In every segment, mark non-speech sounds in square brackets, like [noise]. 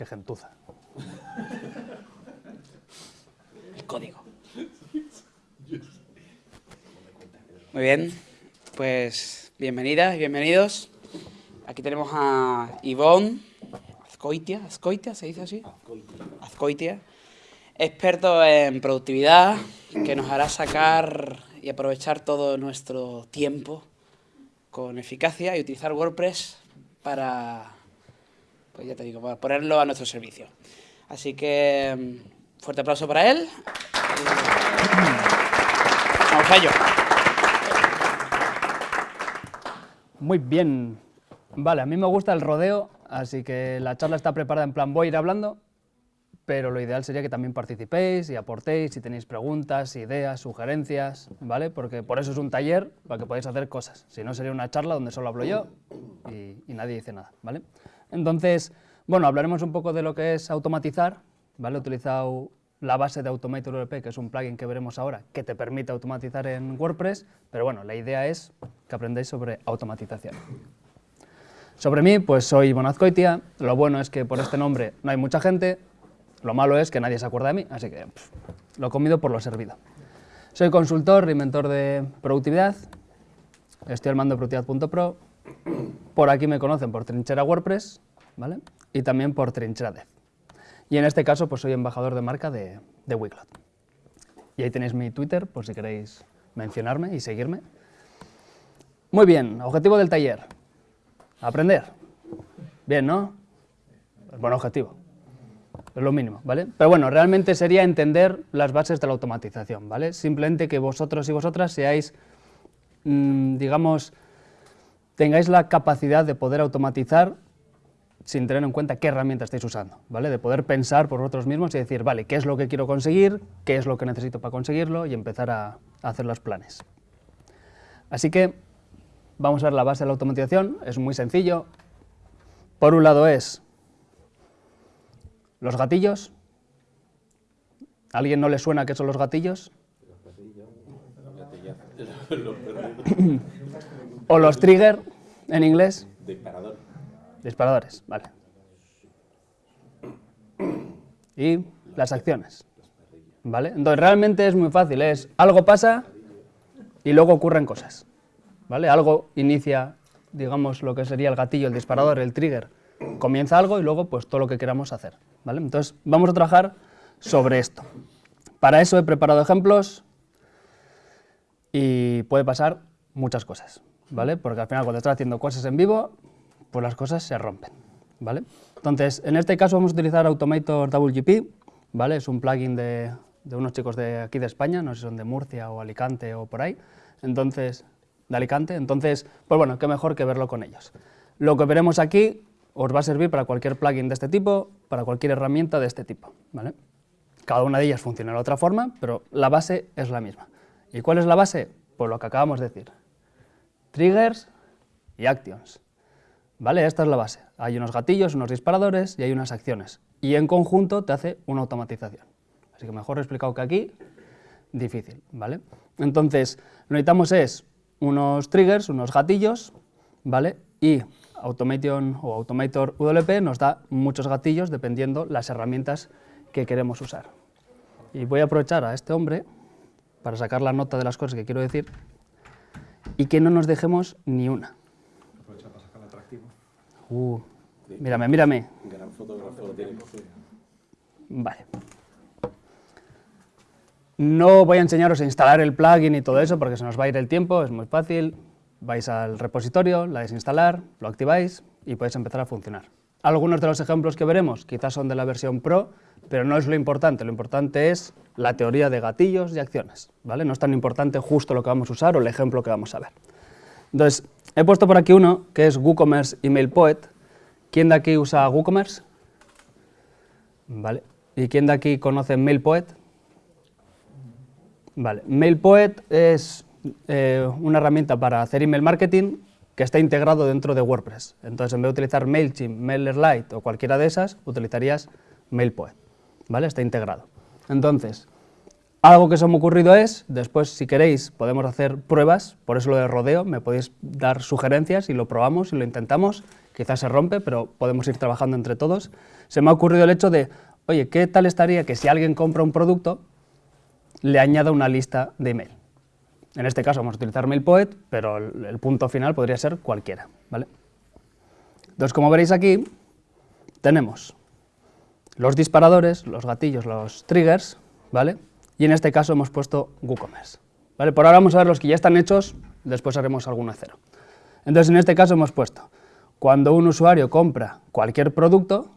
Qué gentuza. El código. Muy bien, pues bienvenidas y bienvenidos. Aquí tenemos a Ivonne Azcoitia, Azcoitia, ¿se dice así? Azcoitia. Experto en productividad, que nos hará sacar y aprovechar todo nuestro tiempo con eficacia y utilizar WordPress para, pues ya te digo, para ponerlo a nuestro servicio. Así que, mm, fuerte aplauso para él. Vamos a. Muy bien. Vale, a mí me gusta el rodeo, así que la charla está preparada en plan voy a ir hablando, pero lo ideal sería que también participéis y aportéis si tenéis preguntas, ideas, sugerencias, ¿vale? Porque por eso es un taller, para que podáis hacer cosas. Si no, sería una charla donde solo hablo yo y nadie dice nada, ¿vale? Entonces, bueno, hablaremos un poco de lo que es automatizar, ¿vale? He utilizado la base de Automator WP, que es un plugin que veremos ahora, que te permite automatizar en WordPress, pero bueno, la idea es que aprendáis sobre automatización. Sobre mí, pues soy Bonazcoitia, lo bueno es que por este nombre no hay mucha gente, lo malo es que nadie se acuerda de mí, así que lo comido por lo servido. Soy consultor y mentor de productividad, estoy al mando de productividad.pro, por aquí me conocen por Trinchera WordPress, ¿vale? Y también por Trinchera Dev. Y en este caso, pues soy embajador de marca de, de. Y ahí tenéis mi Twitter, por si queréis mencionarme y seguirme. Muy bien, objetivo del taller. Aprender. Bien, ¿no? Buen objetivo. Es lo mínimo, ¿vale? Pero bueno, realmente sería entender las bases de la automatización, ¿vale? Simplemente que vosotros y vosotras seáis, mmm, digamos, tengáis la capacidad de poder automatizar sin tener en cuenta qué herramienta estáis usando, ¿vale? De poder pensar por vosotros mismos y decir, vale, ¿qué es lo que quiero conseguir? ¿Qué es lo que necesito para conseguirlo? Y empezar a, a hacer los planes. Así que vamos a ver la base de la automatización, es muy sencillo. Por un lado es los gatillos. ¿A alguien no le suena qué son los gatillos? [coughs] o los trigger en inglés. Disparador. Disparadores, vale. Y las acciones, ¿vale? Entonces realmente es muy fácil, es algo pasa y luego ocurren cosas, ¿vale? Algo inicia, digamos, lo que sería el gatillo, el disparador, el trigger, comienza algo y luego pues todo lo que queramos hacer, ¿vale? Entonces vamos a trabajar sobre esto. Para eso he preparado ejemplos y puede pasar muchas cosas, ¿vale? Porque al final cuando estás haciendo cosas en vivo, pues las cosas se rompen, ¿vale? Entonces, en este caso vamos a utilizar Automator WGP, ¿vale? Es un plugin de, de, unos chicos de aquí de España, no sé si son de Murcia o Alicante o por ahí, entonces, de Alicante, entonces, pues bueno, qué mejor que verlo con ellos. Lo que veremos aquí os va a servir para cualquier plugin de este tipo, para cualquier herramienta de este tipo, ¿vale? Cada una de ellas funciona de otra forma, pero la base es la misma. ¿Y cuál es la base? Pues lo que acabamos de decir. Triggers y actions. ¿Vale? Esta es la base. Hay unos gatillos, unos disparadores y hay unas acciones. Y en conjunto te hace una automatización. Así que mejor explicado que aquí, difícil, ¿vale? Entonces, lo que necesitamos es unos triggers, unos gatillos, ¿vale? Y Automation o Automator WP nos da muchos gatillos dependiendo las herramientas que queremos usar. Y voy a aprovechar a este hombre para sacar la nota de las cosas que quiero decir y que no nos dejemos ni una. Uh, mírame, mírame. Gran fotógrafo. Vale. No voy a enseñaros a instalar el plugin y todo eso porque se nos va a ir el tiempo, es muy fácil. Vais al repositorio, la desinstalar, lo activáis y podéis empezar a funcionar. Algunos de los ejemplos que veremos quizás son de la versión Pro, pero no es lo importante, lo importante es la teoría de gatillos y acciones, ¿vale? No es tan importante justo lo que vamos a usar o el ejemplo que vamos a ver. Entonces, he puesto por aquí uno que es WooCommerce Email Poet. ¿Quién de aquí usa WooCommerce? Vale. ¿Y quién de aquí conoce MailPoet? Vale. MailPoet es eh, una herramienta para hacer email marketing que está integrado dentro de WordPress. Entonces, en vez de utilizar MailChimp, MailerLite o cualquiera de esas, utilizarías MailPoet. ¿Vale? Está integrado. Entonces, Algo que se me ha ocurrido es, después si queréis podemos hacer pruebas, por eso lo de rodeo, me podéis dar sugerencias y lo probamos y lo intentamos, quizás se rompe, pero podemos ir trabajando entre todos. Se me ha ocurrido el hecho de, oye, ¿qué tal estaría que si alguien compra un producto, le añada una lista de email? En este caso vamos a utilizar MailPoet, pero el, el punto final podría ser cualquiera, ¿vale? Entonces, como veréis aquí, tenemos los disparadores, los gatillos, los triggers, ¿vale? Y en este caso hemos puesto WooCommerce. ¿vale? Por ahora vamos a ver los que ya están hechos, después haremos alguno cero. Entonces, en este caso hemos puesto, cuando un usuario compra cualquier producto,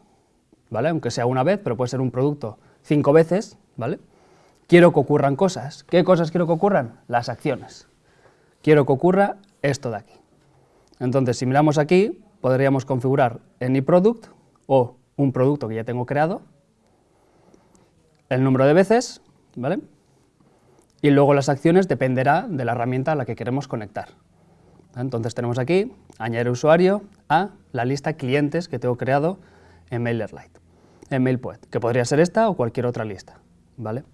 ¿vale? aunque sea una vez, pero puede ser un producto cinco veces, ¿vale? quiero que ocurran cosas. ¿Qué cosas quiero que ocurran? Las acciones. Quiero que ocurra esto de aquí. Entonces, si miramos aquí, podríamos configurar AnyProduct o un producto que ya tengo creado, el número de veces, ¿vale? Y luego las acciones dependerá de la herramienta a la que queremos conectar. Entonces tenemos aquí, añadir usuario a la lista clientes que tengo creado en MailerLite, en MailPoet, que podría ser esta o cualquier otra lista, ¿vale?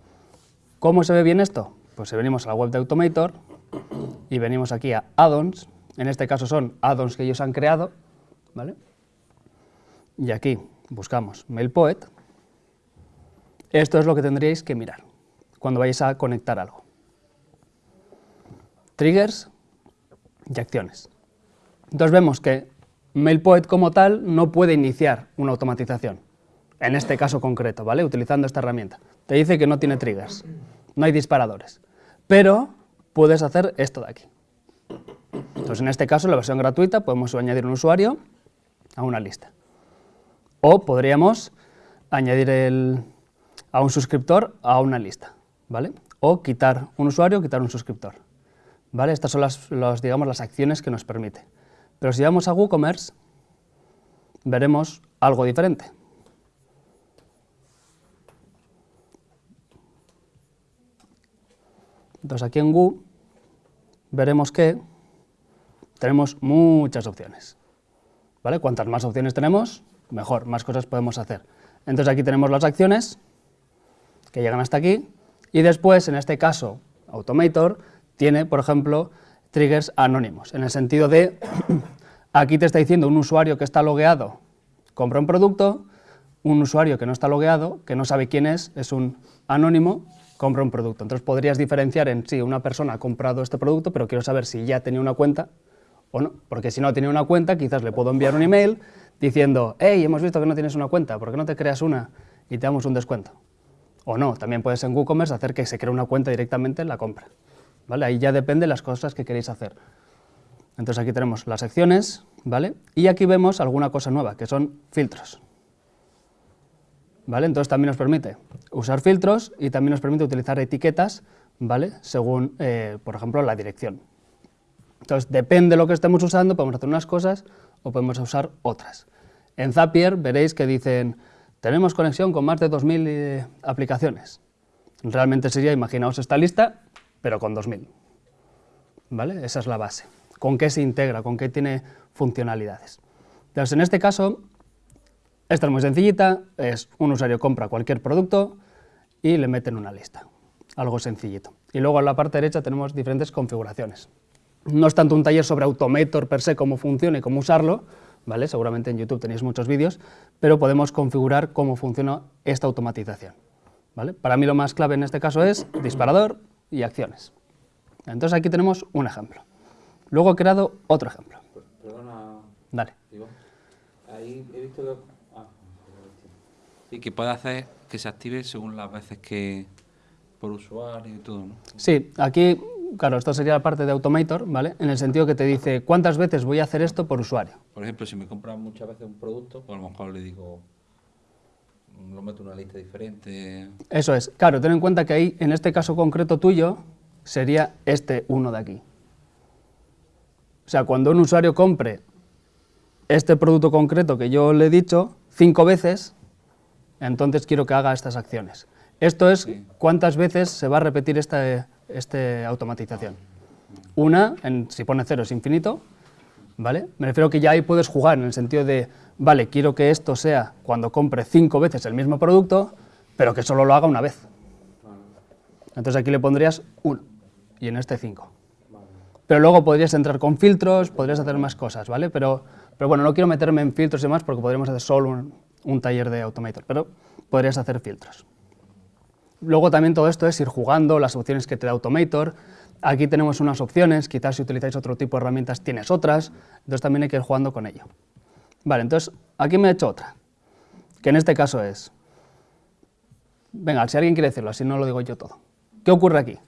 ¿Cómo se ve bien esto? Pues si venimos a la web de Automator y venimos aquí a add-ons, en este caso son add-ons que ellos han creado, ¿vale? Y aquí buscamos MailPoet, esto es lo que tendríais que mirar cuando vayáis a conectar algo. Triggers y acciones. Entonces vemos que MailPoet como tal no puede iniciar una automatización, en este caso concreto, ¿vale? Utilizando esta herramienta. Te dice que no tiene triggers, no hay disparadores, pero puedes hacer esto de aquí. Entonces en este caso, la versión gratuita, podemos añadir un usuario a una lista. O podríamos añadir el, a un suscriptor a una lista. O quitar un usuario, quitar un suscriptor. Estas son las, digamos, las acciones que nos permite. Pero si vamos a WooCommerce, veremos algo diferente. Entonces aquí en Woo veremos que tenemos muchas opciones. Cuantas más opciones tenemos, mejor, más cosas podemos hacer. Entonces aquí tenemos las acciones que llegan hasta aquí y después, en este caso, Automator tiene, por ejemplo, triggers anónimos, en el sentido de, [clears throat] aquí te está diciendo un usuario que está logueado compra un producto, un usuario que no está logueado, que no sabe quién es, es un anónimo, compra un producto. Entonces podrías diferenciar en sí, una persona ha comprado este producto, pero quiero saber si ya tenía una cuenta o no, porque si no tenía una cuenta, quizás le puedo enviar un email diciendo, hey, hemos visto que no tienes una cuenta, ¿por qué no te creas una y te damos un descuento? O no, también puedes en WooCommerce hacer que se cree una cuenta directamente en la compra. ¿vale? Ahí ya depende de las cosas que queréis hacer. Entonces aquí tenemos las secciones, ¿vale? Y aquí vemos alguna cosa nueva, que son filtros. ¿Vale? Entonces también nos permite usar filtros y también nos permite utilizar etiquetas, ¿vale? Según, eh, por ejemplo, la dirección. Entonces, depende de lo que estemos usando, podemos hacer unas cosas o podemos usar otras. En Zapier veréis que dicen tenemos conexión con más de 2.000 eh, aplicaciones. Realmente sería, imaginaos esta lista, pero con 2.000. ¿Vale? Esa es la base. ¿Con qué se integra? ¿Con qué tiene funcionalidades? En este caso, esta es muy sencillita, es un usuario compra cualquier producto y le mete en una lista. Algo sencillito. Y luego en la parte derecha tenemos diferentes configuraciones. No es tanto un taller sobre Automator per se, cómo funciona y cómo usarlo, ¿vale? Seguramente en YouTube tenéis muchos vídeos, pero podemos configurar cómo funciona esta automatización. ¿vale? Para mí lo más clave en este caso es disparador y acciones. Entonces aquí tenemos un ejemplo. Luego he creado otro ejemplo. Perdona. Dale. ahí he visto que... Ah, sí, que puede hacer que se active según las veces que por usuario y todo, ¿no? Sí, aquí claro, esto sería la parte de Automator, ¿vale? En el sentido que te dice cuántas veces voy a hacer esto por usuario. Por ejemplo, si me compran muchas veces un producto, pues a lo mejor le digo, lo meto en una lista diferente. Eso es. Claro, ten en cuenta que ahí, en este caso concreto tuyo, sería este uno de aquí. O sea, cuando un usuario compre este producto concreto que yo le he dicho cinco veces, entonces quiero que haga estas acciones. Esto es cuántas veces se va a repetir esta, esta automatización. Una, en, si pone cero es infinito, ¿vale? Me refiero que ya ahí puedes jugar en el sentido de, vale, quiero que esto sea cuando compre cinco veces el mismo producto, pero que solo lo haga una vez. Entonces aquí le pondrías 1 y en este 5. Pero luego podrías entrar con filtros, podrías hacer más cosas, ¿vale? Pero, pero bueno, no quiero meterme en filtros y demás porque podríamos hacer solo un, un taller de Automator, pero podrías hacer filtros. Luego también todo esto es ir jugando, las opciones que te da Automator. Aquí tenemos unas opciones, quizás si utilizáis otro tipo de herramientas tienes otras, entonces también hay que ir jugando con ello. Vale, entonces aquí me he hecho otra, que en este caso es... Venga, si alguien quiere decirlo, así no lo digo yo todo. ¿Qué ocurre aquí?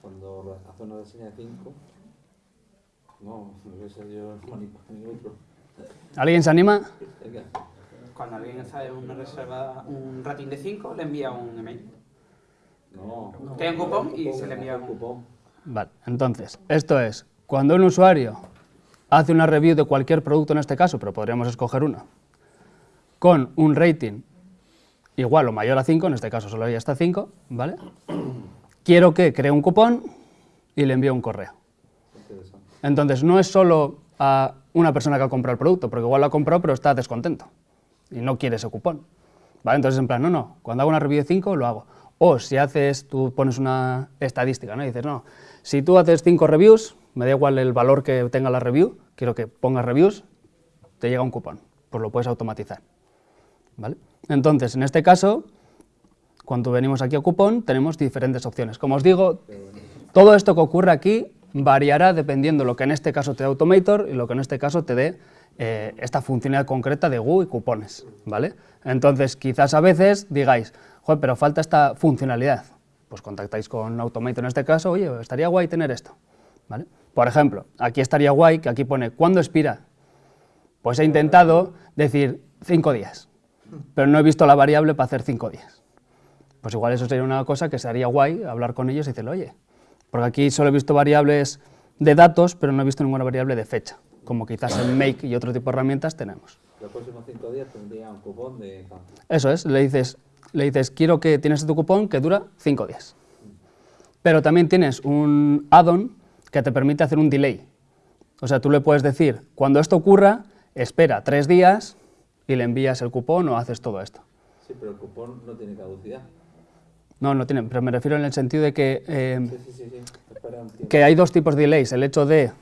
Cuando hace una reseña de 5, no, no voy a ser yo ni otro. ¿Alguien se anima? Venga. Cuando alguien hace una reserva, un rating de 5, le envía un email. No. Tiene un cupón y se le envía un cupón. Vale, entonces, esto es, cuando un usuario hace una review de cualquier producto en este caso, pero podríamos escoger uno, con un rating igual o mayor a 5, en este caso solo hay hasta 5, ¿vale? [clears throat] Quiero que cree un cupón y le envío un correo. Entonces, no es solo a una persona que ha comprado el producto, porque igual lo ha comprado pero está descontento y no quiere ese cupón. ¿Vale? Entonces, en plan, no, no, cuando hago una review de 5 lo hago. O si haces, tú pones una estadística, ¿no? Y dices, no, si tú haces 5 reviews, me da igual el valor que tenga la review, quiero que pongas reviews, te llega un cupón, pues lo puedes automatizar. ¿Vale? Entonces, en este caso, cuando venimos aquí a cupón, tenemos diferentes opciones. Como os digo, todo esto que ocurre aquí variará dependiendo lo que en este caso te dé Automator y lo que en este caso te dé eh, esta funcionalidad concreta de GU y cupones, ¿vale? Entonces, quizás a veces digáis, pero falta esta funcionalidad. Pues contactáis con Automator en este caso, oye, estaría guay tener esto, ¿vale? Por ejemplo, aquí estaría guay que aquí pone, ¿cuándo expira? Pues he intentado decir cinco días, pero no he visto la variable para hacer cinco días. Pues igual eso sería una cosa que sería guay hablar con ellos y decirle, oye, porque aquí solo he visto variables de datos, pero no he visto ninguna variable de fecha, como quizás en [laughs] Make y otro tipo de herramientas tenemos. Los próximos 5 días tendría un cupón de... Eso es, le dices, le dices, quiero que tienes tu cupón que dura cinco días. Pero también tienes un add-on que te permite hacer un delay. O sea, tú le puedes decir, cuando esto ocurra, espera tres días y le envías el cupón o haces todo esto. Sí, pero el cupón no tiene caducidad. No, no tiene, pero me refiero en el sentido de que, eh, Sí, sí, sí, tiempo. que hay dos tipos de delays. El hecho de,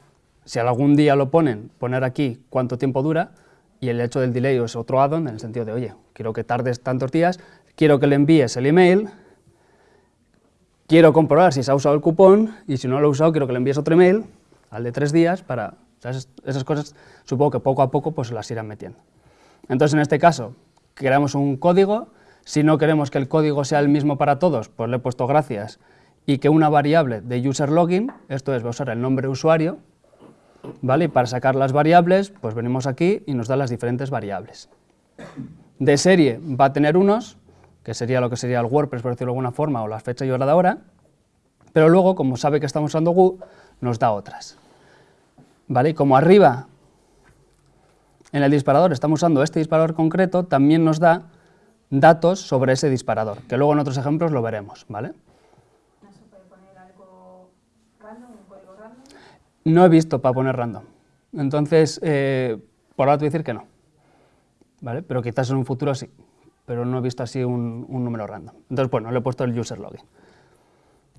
si algún día lo ponen, poner aquí cuánto tiempo dura, y el hecho del delay es otro add-on en el sentido de, oye, quiero que tardes tantos días, quiero que le envíes el email, quiero comprobar si se ha usado el cupón, y si no lo ha usado, quiero que le envíes otro email, al de tres días, para... esas cosas supongo que poco a poco pues las irán metiendo. Entonces, en este caso, creamos un código, si no queremos que el código sea el mismo para todos, pues le he puesto gracias, y que una variable de user login, esto es, va a usar el nombre usuario, ¿vale? Y para sacar las variables, pues venimos aquí y nos da las diferentes variables. De serie va a tener unos, que sería lo que sería el WordPress, por decirlo de alguna forma, o la fecha y hora de hora, pero luego, como sabe que estamos usando GU, nos da otras. ¿Vale? Y como arriba, en el disparador, estamos usando este disparador concreto, también nos da datos sobre ese disparador, que luego en otros ejemplos lo veremos, ¿vale? ¿No se puede poner algo random, random? No he visto para poner random. Entonces, eh, por ahora te voy a decir que no. ¿Vale? Pero quizás en un futuro sí. Pero no he visto así un, número random. Entonces, bueno, le he puesto el user login.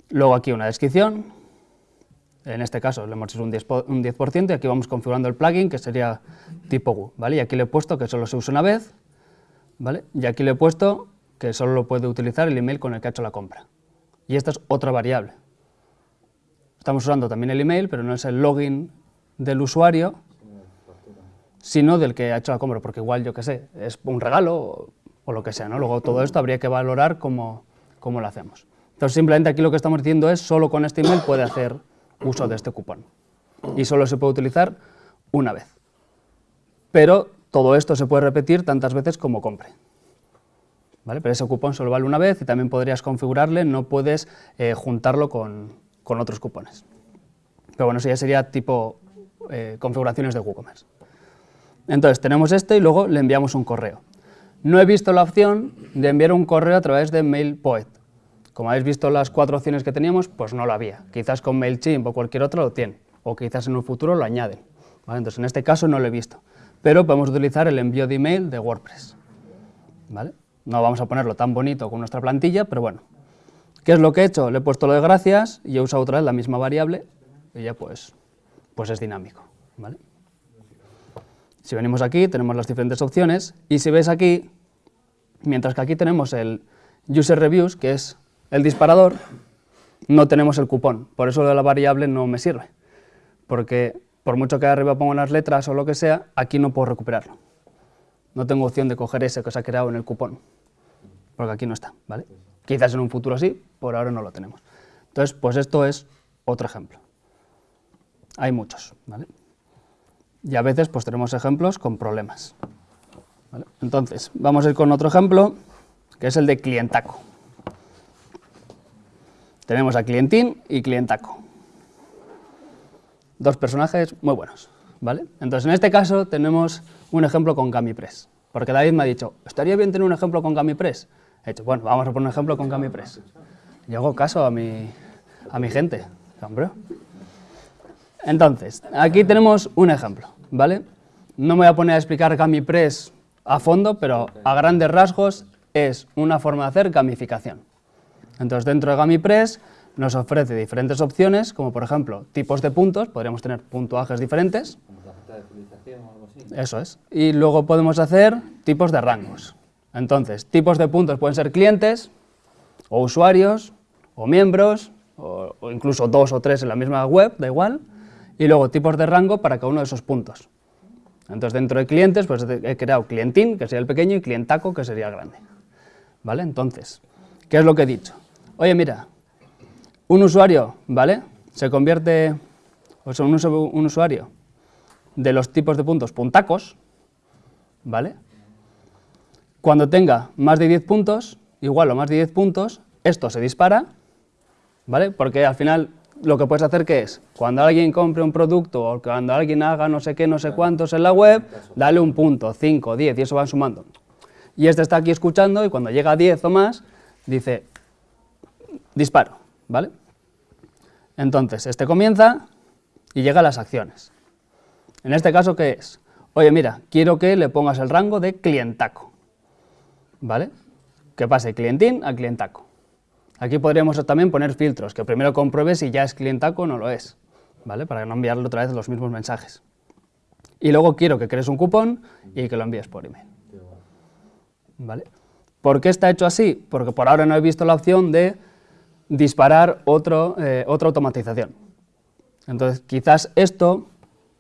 Luego aquí una descripción. En este caso le hemos hecho un 10%, po- un 10% y aquí vamos configurando el plugin que sería tipo GU. ¿vale? Y aquí le he puesto que solo se usa una vez. ¿Vale? Y aquí le he puesto que solo lo puede utilizar el email con el que ha hecho la compra. Y esta es otra variable. Estamos usando también el email, pero no es el login del usuario, sino del que ha hecho la compra, porque igual, yo qué sé, es un regalo o, lo que sea, ¿no? Luego todo esto habría que valorar cómo, cómo lo hacemos. Entonces, simplemente aquí lo que estamos diciendo es, solo con este email puede hacer uso de este cupón. Y solo se puede utilizar una vez. Pero todo esto se puede repetir tantas veces como compre. ¿Vale? Pero ese cupón solo vale una vez y también podrías configurarle, no puedes eh, juntarlo con, con otros cupones. Pero bueno, eso ya sería tipo eh, configuraciones de WooCommerce. Entonces tenemos este y luego le enviamos un correo. No he visto la opción de enviar un correo a través de MailPoet. Como habéis visto las cuatro opciones que teníamos, pues no lo había. Quizás con MailChimp o cualquier otro lo tienen, o quizás en un futuro lo añaden. Entonces en este caso no lo he visto. Pero podemos utilizar el envío de email de WordPress. ¿vale? No vamos a ponerlo tan bonito con nuestra plantilla, pero bueno. ¿Qué es lo que he hecho? Le he puesto lo de gracias y he usado otra vez la misma variable y ya pues, pues es dinámico. ¿vale? Si venimos aquí, tenemos las diferentes opciones y si ves aquí, mientras que aquí tenemos el user reviews, que es el disparador, no tenemos el cupón. Por eso la variable no me sirve, porque por mucho que arriba ponga las letras o lo que sea, aquí no puedo recuperarlo. No tengo opción de coger ese que se ha creado en el cupón, porque aquí no está, ¿vale? Quizás en un futuro sí, por ahora no lo tenemos. Entonces, pues esto es otro ejemplo. Hay muchos, ¿vale? Y a veces pues tenemos ejemplos con problemas. Entonces, vamos a ir con otro ejemplo, que es el de clientaco. Tenemos a clientín y clientaco dos personajes muy buenos, ¿vale? Entonces, en este caso tenemos un ejemplo con GamiPress, porque David me ha dicho, ¿estaría bien tener un ejemplo con GamiPress? He dicho, bueno, vamos a poner un ejemplo con GamiPress. Y hago caso a mi, a mi gente, hombre. Entonces, aquí tenemos un ejemplo, ¿vale? No me voy a poner a explicar GamiPress a fondo, pero a grandes rasgos es una forma de hacer gamificación. Entonces, dentro de GamiPress nos ofrece diferentes opciones, como por ejemplo tipos de puntos, podríamos tener puntuajes diferentes. Eso es. Y luego podemos hacer tipos de rangos. Entonces, tipos de puntos pueden ser clientes, o usuarios, o miembros, o, o, incluso dos o tres en la misma web, da igual. Y luego tipos de rango para cada uno de esos puntos. Entonces, dentro de clientes, pues he creado clientín, que sería el pequeño, y clientaco, que sería el grande. ¿Vale? Entonces, ¿qué es lo que he dicho? Oye, mira, un usuario, ¿vale? Se convierte, o sea, un, usuario de los tipos de puntos puntacos, ¿vale? Cuando tenga más de 10 puntos, igual o más de 10 puntos, esto se dispara, ¿vale? Porque al final lo que puedes hacer que es, cuando alguien compre un producto o cuando alguien haga no sé qué, no sé cuántos en la web, dale un punto, 5, 10 y eso van sumando. Y este está aquí escuchando y cuando llega a 10 o más, dice, disparo. ¿Vale? Entonces, este comienza y llega a las acciones. En este caso, ¿qué es? Oye, mira, quiero que le pongas el rango de clientaco, ¿vale? Que pase clientín a clientaco. Aquí podríamos también poner filtros, que primero compruebe si ya es clientaco o no lo es, ¿vale? Para no enviarle otra vez los mismos mensajes. Y luego quiero que crees un cupón y que lo envíes por email. ¿Vale? ¿Por qué está hecho así? Porque por ahora no he visto la opción de disparar otro, eh, otra automatización. Entonces, quizás esto,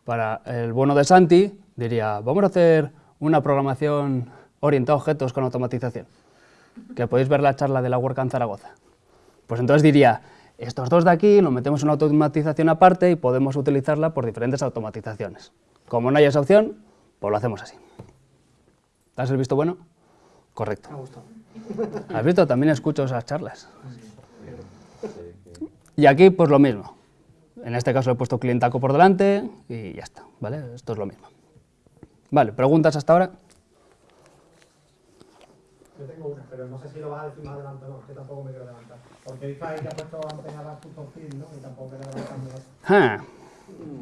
para el bueno de Santi, diría, vamos a hacer una programación orientada a objetos con automatización, que podéis ver la charla de la WordCamp Zaragoza. Pues entonces diría, estos dos de aquí lo metemos en una automatización aparte y podemos utilizarla por diferentes automatizaciones. Como no hay esa opción, pues lo hacemos así. ¿Te has visto bueno? Correcto. ¿Has visto? También escucho esas charlas. Y aquí, pues lo mismo. En este caso he puesto clientaco por delante y ya está, ¿vale? Esto es lo mismo. Vale, ¿preguntas hasta ahora? Yo tengo una, pero no sé si lo vas a decir más adelante o no, que tampoco me quiero levantar. Porque dice ahí que ha puesto antes Custom Field, ¿no? Y tampoco quiero levantarme. Ah,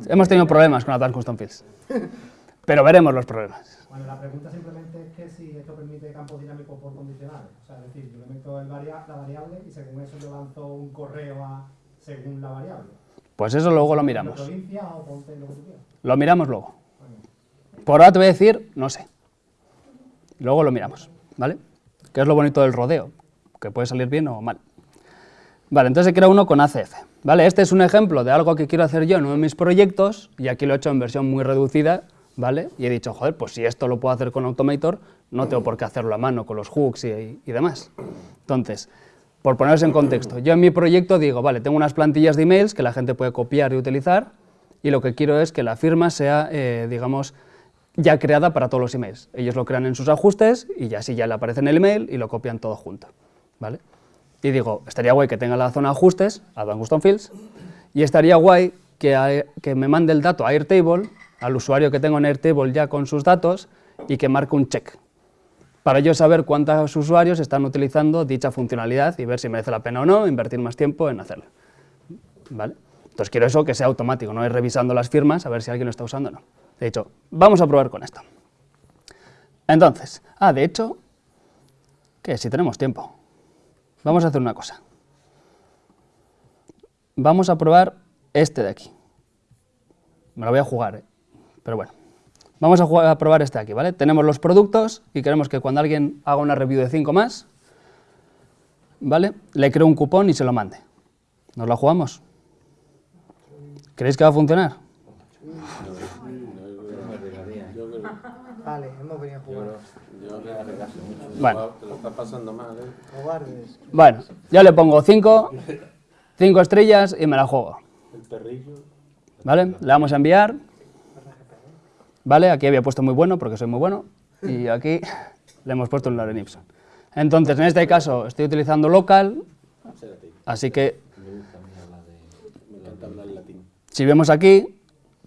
hemos tenido problemas con Advanced Custom Fields, pero veremos los problemas. Bueno, la pregunta simplemente es que si esto permite campos dinámicos por condicionales. O sea, es decir, yo le meto el varia la variable y según eso yo lanzo un correo a según la variable. Pues eso luego lo miramos. provincia o lo que? Lo miramos luego. Por ahora te voy a decir, no sé. Luego lo miramos, ¿vale? Que es lo bonito del rodeo, que puede salir bien o mal. Vale, entonces he creado uno con ACF. ¿vale? Este es un ejemplo de algo que quiero hacer yo en uno de mis proyectos, y aquí lo he hecho en versión muy reducida, ¿vale? Y he dicho, joder, pues si esto lo puedo hacer con Automator, no tengo por qué hacerlo a mano con los hooks y, y demás. Entonces, por ponerse en contexto, yo en mi proyecto digo, vale, tengo unas plantillas de emails que la gente puede copiar y utilizar, y lo que quiero es que la firma sea, eh, digamos, ya creada para todos los emails. Ellos lo crean en sus ajustes y ya así ya le aparece en el email y lo copian todo junto. ¿vale? Y digo, estaría guay que tenga la zona ajustes, Advanced Custom Fields, y estaría guay que, que me mande el dato a Airtable, al usuario que tengo en Airtable ya con sus datos, y que marque un check para yo saber cuántos usuarios están utilizando dicha funcionalidad y ver si merece la pena o no invertir más tiempo en hacerlo. ¿Vale? Entonces quiero eso que sea automático, no ir revisando las firmas a ver si alguien lo está usando o no. De hecho, vamos a probar con esto. Entonces, ah, de hecho, ¿Qué? Si tenemos tiempo. Vamos a hacer una cosa. Vamos a probar este de aquí. Me lo voy a jugar, ¿eh? pero bueno. Vamos a, jugar- a probar este aquí, ¿vale? Tenemos los productos y queremos que cuando alguien haga una review de 5 más, ¿vale? Le creo un cupón y se lo mande. ¿Nos la jugamos? ¿Creéis que va a funcionar? Vale, hemos venido a jugar. Yo. Bueno. Bueno, ya le pongo 5, 5 estrellas y me la juego. El perrillo. ¿Vale? Le damos a enviar. ¿Vale? Aquí había puesto muy bueno porque soy muy bueno. Y aquí le hemos puesto un Loren Ipson. Entonces, en este caso, estoy utilizando local. Así que, si vemos aquí,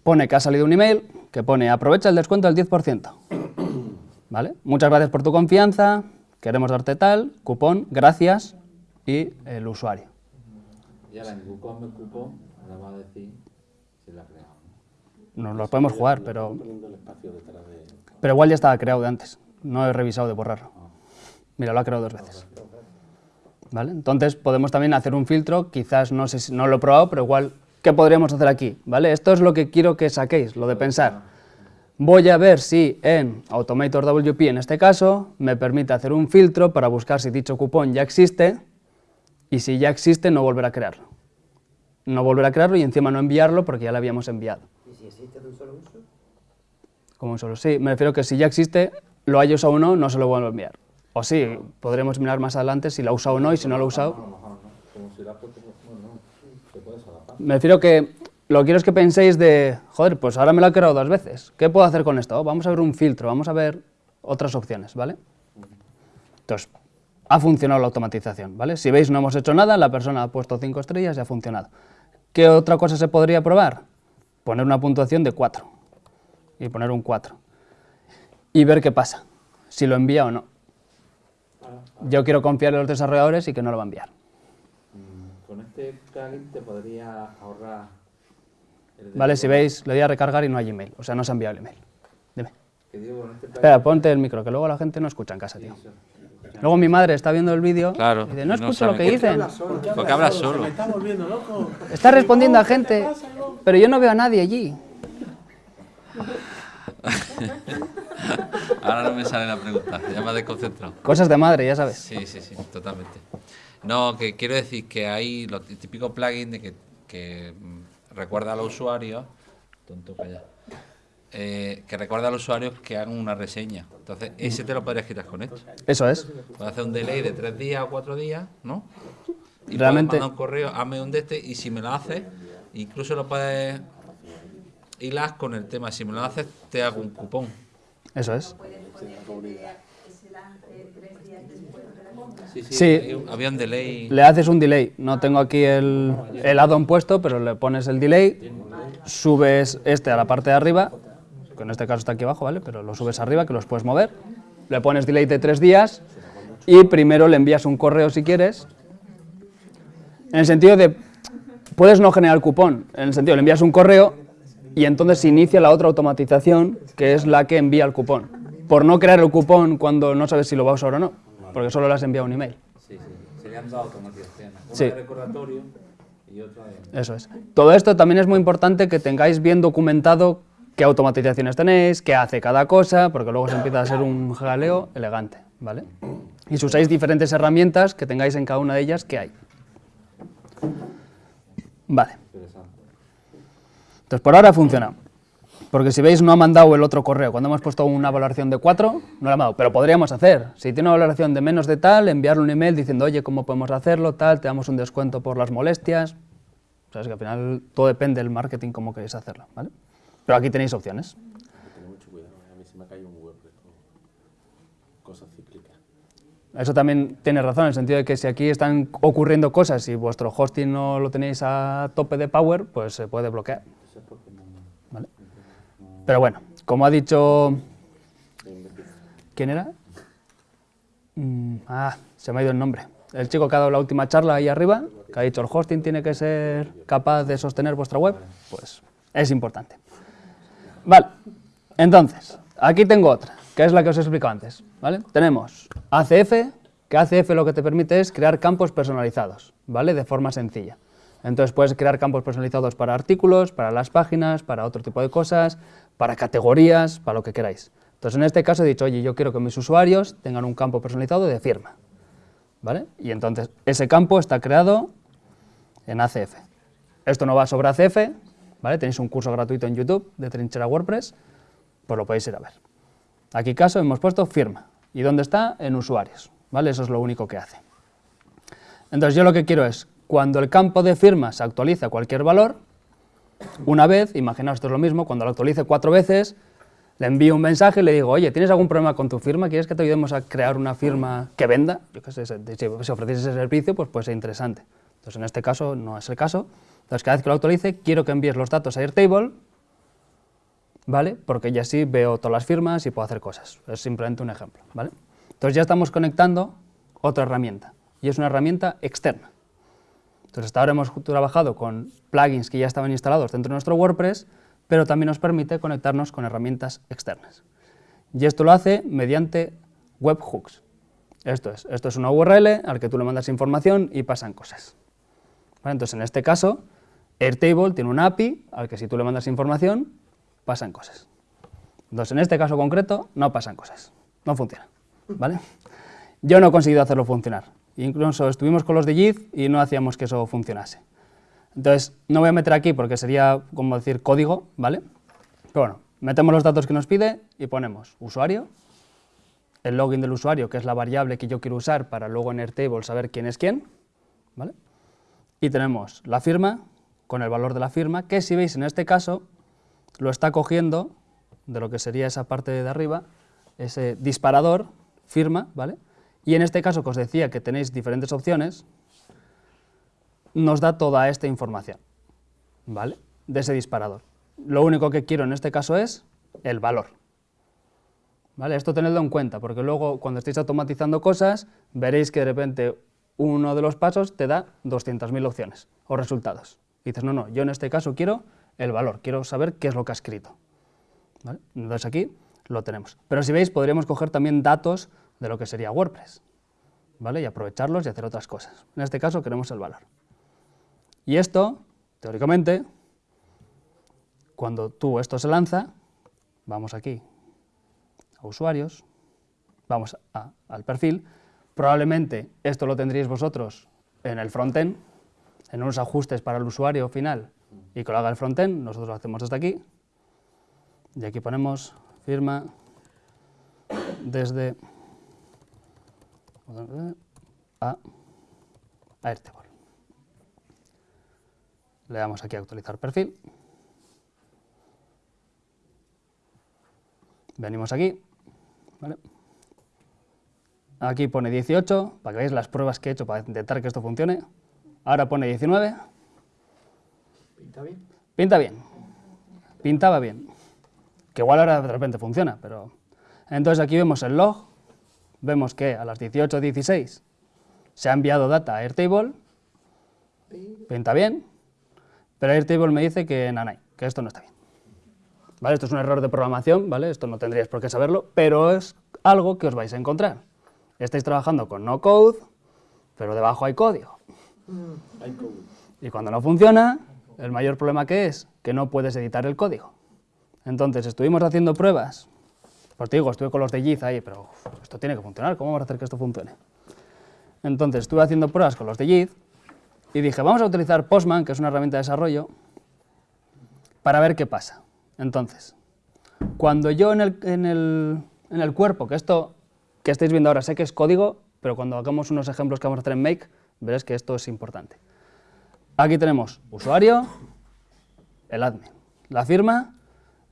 pone que ha salido un email que pone aprovecha el descuento del 10%. [clears throat] ¿Vale? Muchas gracias por tu confianza. Queremos darte tal, cupón, gracias y el usuario. Y ahora en cupón me cupón, ahora va a decir si la ha creado. Nos lo podemos jugar, pero, pero igual ya estaba creado de antes. No he revisado de borrarlo. Mira, lo ha creado dos veces. ¿Vale? Entonces podemos también hacer un filtro, quizás no sé si no lo he probado, pero igual, ¿qué podríamos hacer aquí? ¿Vale? Esto es lo que quiero que saquéis, lo de pensar. Voy a ver si en Automator WP, en este caso, me permite hacer un filtro para buscar si dicho cupón ya existe y si ya existe no volver a crearlo. No volver a crearlo y encima no enviarlo porque ya lo habíamos enviado. ¿Y si existe de un solo uso? Como un solo. Sí, me refiero que si ya existe, lo haya usado o no, no se lo vuelvo a enviar. O sí, podremos mirar más adelante si lo ha usado o no y si no lo ha usado. Ha. Me refiero que lo que quiero es que penséis de, joder, pues ahora me lo he creado dos veces. ¿Qué puedo hacer con esto? Vamos a ver un filtro, vamos a ver otras opciones, ¿vale? Entonces, ha funcionado la automatización, ¿vale? Si veis, no hemos hecho nada, la persona ha puesto cinco estrellas y ha funcionado. ¿Qué otra cosa se podría probar? Poner una puntuación de 4 y poner un 4 y ver qué pasa, si lo envía o no. Yo quiero confiar en los desarrolladores y que no lo va a enviar. Mm, Con este plugin te podría ahorrar el ¿Vale? Si veis, le doy a recargar y no hay email, o sea, no se ha enviado el email. Dime. Que digo, con este plugin Espera, ponte el micro, que luego la gente no escucha en casa, tío. Luego mi madre está viendo el vídeo Claro, y dice, no no escucho lo que dicen. Porque habla solo. Me está volviendo loco. Está respondiendo a gente, pero yo no veo a nadie allí. [laughs] Ahora no me sale la pregunta, ya me ha desconcentrado. Cosas de madre, ya sabes. Sí, sí, sí, totalmente. No, que quiero decir que hay los tí- típicos plugins de que, que mm, recuerda a los usuarios, tonto calla, eh, que recuerda a los usuarios que hagan una reseña. Entonces, ese te lo podrías quitar con esto. Eso es. Puedes hacer un delay de tres días o cuatro días, ¿no? Y Realmente- mandar un correo, hazme un de este, y si me lo haces, incluso lo puedes hilar con el tema. Si me lo haces, te hago un cupón. Eso es. Sí, sí, Sí. había un delay. Le haces un delay. No tengo aquí el, el add-on puesto, pero le pones el delay, subes este a la parte de arriba, que en este caso está aquí abajo, ¿vale? Pero lo subes arriba, que los puedes mover. Le pones delay de tres días y primero le envías un correo si quieres. En el sentido de, puedes no generar cupón, en el sentido le envías un correo y entonces se inicia la otra automatización, que es la que envía el cupón. Por no crear el cupón cuando no sabes si lo va a usar o no, porque solo le has enviado un email. Sí, sí. Serían dos automatizaciones. Una Sí. de recordatorio y otra de... Eso es. Todo esto también es muy importante que tengáis bien documentado qué automatizaciones tenéis, qué hace cada cosa, porque luego se empieza a ser un jaleo elegante, ¿vale? Y si usáis diferentes herramientas, que tengáis en cada una de ellas qué hay. Vale. Entonces, por ahora funciona. Porque si veis, no ha mandado el otro correo. Cuando hemos puesto una valoración de 4, no lo ha mandado. Pero podríamos hacer. Si tiene una valoración de menos de tal, enviarle un email diciendo, oye, ¿cómo podemos hacerlo? Tal, te damos un descuento por las molestias. O sea, es que al final todo depende del marketing, cómo queréis hacerlo, ¿vale? Pero aquí tenéis opciones. Hay que tener mucho cuidado. ¿eh? A mí se me ha caído un Cosas cíclicas. Eso también tiene razón, en el sentido de que si aquí están ocurriendo cosas y vuestro hosting no lo tenéis a tope de power, pues se puede bloquear. Pero bueno, como ha dicho... ¿Quién era? Mm, ah, se me ha ido el nombre. El chico que ha dado la última charla ahí arriba, que ha dicho el hosting tiene que ser capaz de sostener vuestra web, pues es importante. Vale, entonces, aquí tengo otra, que es la que os he explicado antes. ¿vale? Tenemos ACF, que ACF lo que te permite es crear campos personalizados, ¿vale? De forma sencilla. Entonces puedes crear campos personalizados para artículos, para las páginas, para otro tipo de cosas, para categorías, para lo que queráis. Entonces en este caso he dicho, oye, yo quiero que mis usuarios tengan un campo personalizado de firma. ¿Vale? Y entonces ese campo está creado en ACF. Esto no va sobre ACF, ¿vale? Tenéis un curso gratuito en YouTube de Trinchera WordPress, pues lo podéis ir a ver. Aquí caso hemos puesto firma. ¿Y dónde está? En usuarios, ¿vale? Eso es lo único que hace. Entonces yo lo que quiero es, cuando el campo de firma se actualiza cualquier valor, una vez, imaginaos esto es lo mismo, cuando lo actualice cuatro veces, le envío un mensaje y le digo, oye, ¿tienes algún problema con tu firma? ¿Quieres que te ayudemos a crear una firma que venda? Yo qué sé, si ofrecéis ese servicio, pues puede ser interesante. Entonces, en este caso no es el caso. Entonces, cada vez que lo actualice, quiero que envíes los datos a Airtable, ¿vale? Porque ya así veo todas las firmas y puedo hacer cosas. Es simplemente un ejemplo, ¿vale? Entonces, ya estamos conectando otra herramienta, y es una herramienta externa. Entonces, hasta ahora hemos trabajado con plugins que ya estaban instalados dentro de nuestro WordPress, pero también nos permite conectarnos con herramientas externas. Y esto lo hace mediante webhooks. Esto es, esto es una URL al que tú le mandas información y pasan cosas. Entonces, en este caso, Airtable tiene una API al que si tú le mandas información, pasan cosas. Entonces, en este caso concreto, no pasan cosas, no funciona. ¿vale? Yo no he conseguido hacerlo funcionar. Incluso estuvimos con los de JIT y no hacíamos que eso funcionase. Entonces, no voy a meter aquí porque sería como decir código, ¿vale? Pero bueno, metemos los datos que nos pide y ponemos usuario, el login del usuario, que es la variable que yo quiero usar para luego en Airtable saber quién es quién, ¿vale? Y tenemos la firma con el valor de la firma, que si veis en este caso lo está cogiendo de lo que sería esa parte de arriba, ese disparador, firma, ¿vale? Y en este caso que os decía que tenéis diferentes opciones, nos da toda esta información, ¿vale? De ese disparador. Lo único que quiero en este caso es el valor. ¿Vale? Esto tenedlo en cuenta, porque luego cuando estéis automatizando cosas, veréis que de repente uno de los pasos te da 200.000 opciones o resultados. Y dices, no, no, yo en este caso quiero el valor, quiero saber qué es lo que ha escrito. Entonces aquí lo tenemos. Pero si veis, podríamos coger también datos de lo que sería WordPress, ¿vale? Y aprovecharlos y hacer otras cosas. En este caso queremos el valor. Y esto, teóricamente, cuando tú esto se lanza, vamos aquí a usuarios, vamos al perfil, probablemente esto lo tendríais vosotros en el frontend, en unos ajustes para el usuario final y que lo haga el frontend, nosotros lo hacemos desde aquí, y aquí ponemos firma desde a Airtable. Le damos aquí a actualizar perfil. Venimos aquí. ¿vale? Aquí pone 18, para que veáis las pruebas que he hecho para intentar que esto funcione. Ahora pone 19. ¿Pinta bien? Pinta bien. Pintaba bien. Que igual ahora de repente funciona, pero... Entonces aquí vemos el log. Vemos que a las 18.16 se ha enviado data a Airtable. Pinta bien. Pero Airtable me dice que nanay, que esto no está bien. ¿Vale? Esto es un error de programación, ¿vale? Esto no tendríais por qué saberlo, pero es algo que os vais a encontrar. Estáis trabajando con no code, pero debajo hay código. Y cuando no funciona, el mayor problema que es que no puedes editar el código. Entonces estuvimos haciendo pruebas. Pues te digo, estuve con los de Giz ahí, pero esto tiene que funcionar, ¿cómo vamos a hacer que esto funcione? Entonces estuve haciendo pruebas con los de Giz y dije, vamos a utilizar Postman, que es una herramienta de desarrollo, para ver qué pasa. Entonces, cuando yo en el, en el- en el cuerpo, que esto que estáis viendo ahora sé que es código, pero cuando hagamos unos ejemplos que vamos a hacer en Make, veréis que esto es importante. Aquí tenemos usuario, el admin, la firma,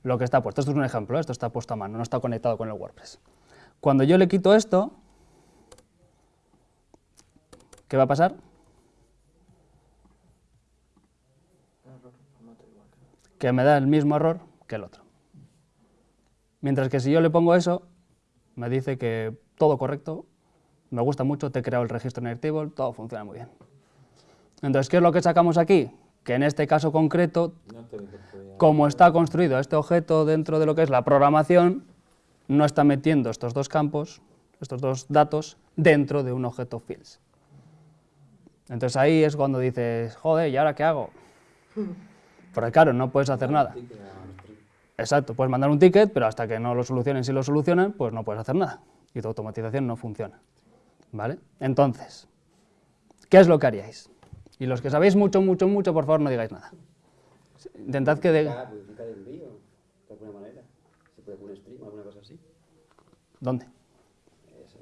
lo que está puesto. Esto es un ejemplo, ¿eh? esto está puesto a mano, no está conectado con el WordPress. Cuando yo le quito esto, ¿qué va a pasar? Que me da el mismo error que el otro. Mientras que si yo le pongo eso, me dice que todo correcto, me gusta mucho, te he creado el registro en Airtable, todo funciona muy bien. Entonces, ¿qué es lo que sacamos aquí? Que en este caso concreto, como está construido este objeto dentro de lo que es la programación, no está metiendo estos dos campos, estos dos datos dentro de un objeto fields. Entonces ahí es cuando dices, joder, ¿y ahora qué hago? [laughs] Porque claro, no puedes hacer nada. Exacto, puedes mandar un ticket, pero hasta que no lo solucionen, si lo solucionan, pues no puedes hacer nada. Y tu automatización no funciona. ¿Vale? Entonces, ¿qué es lo que haríais? Y los que sabéis mucho, mucho, mucho, por favor, no digáis nada. Intentad que... De... Duplicar, duplicar el envío, de alguna manera. Se puede poner stream o alguna cosa así. ¿Dónde? Eso,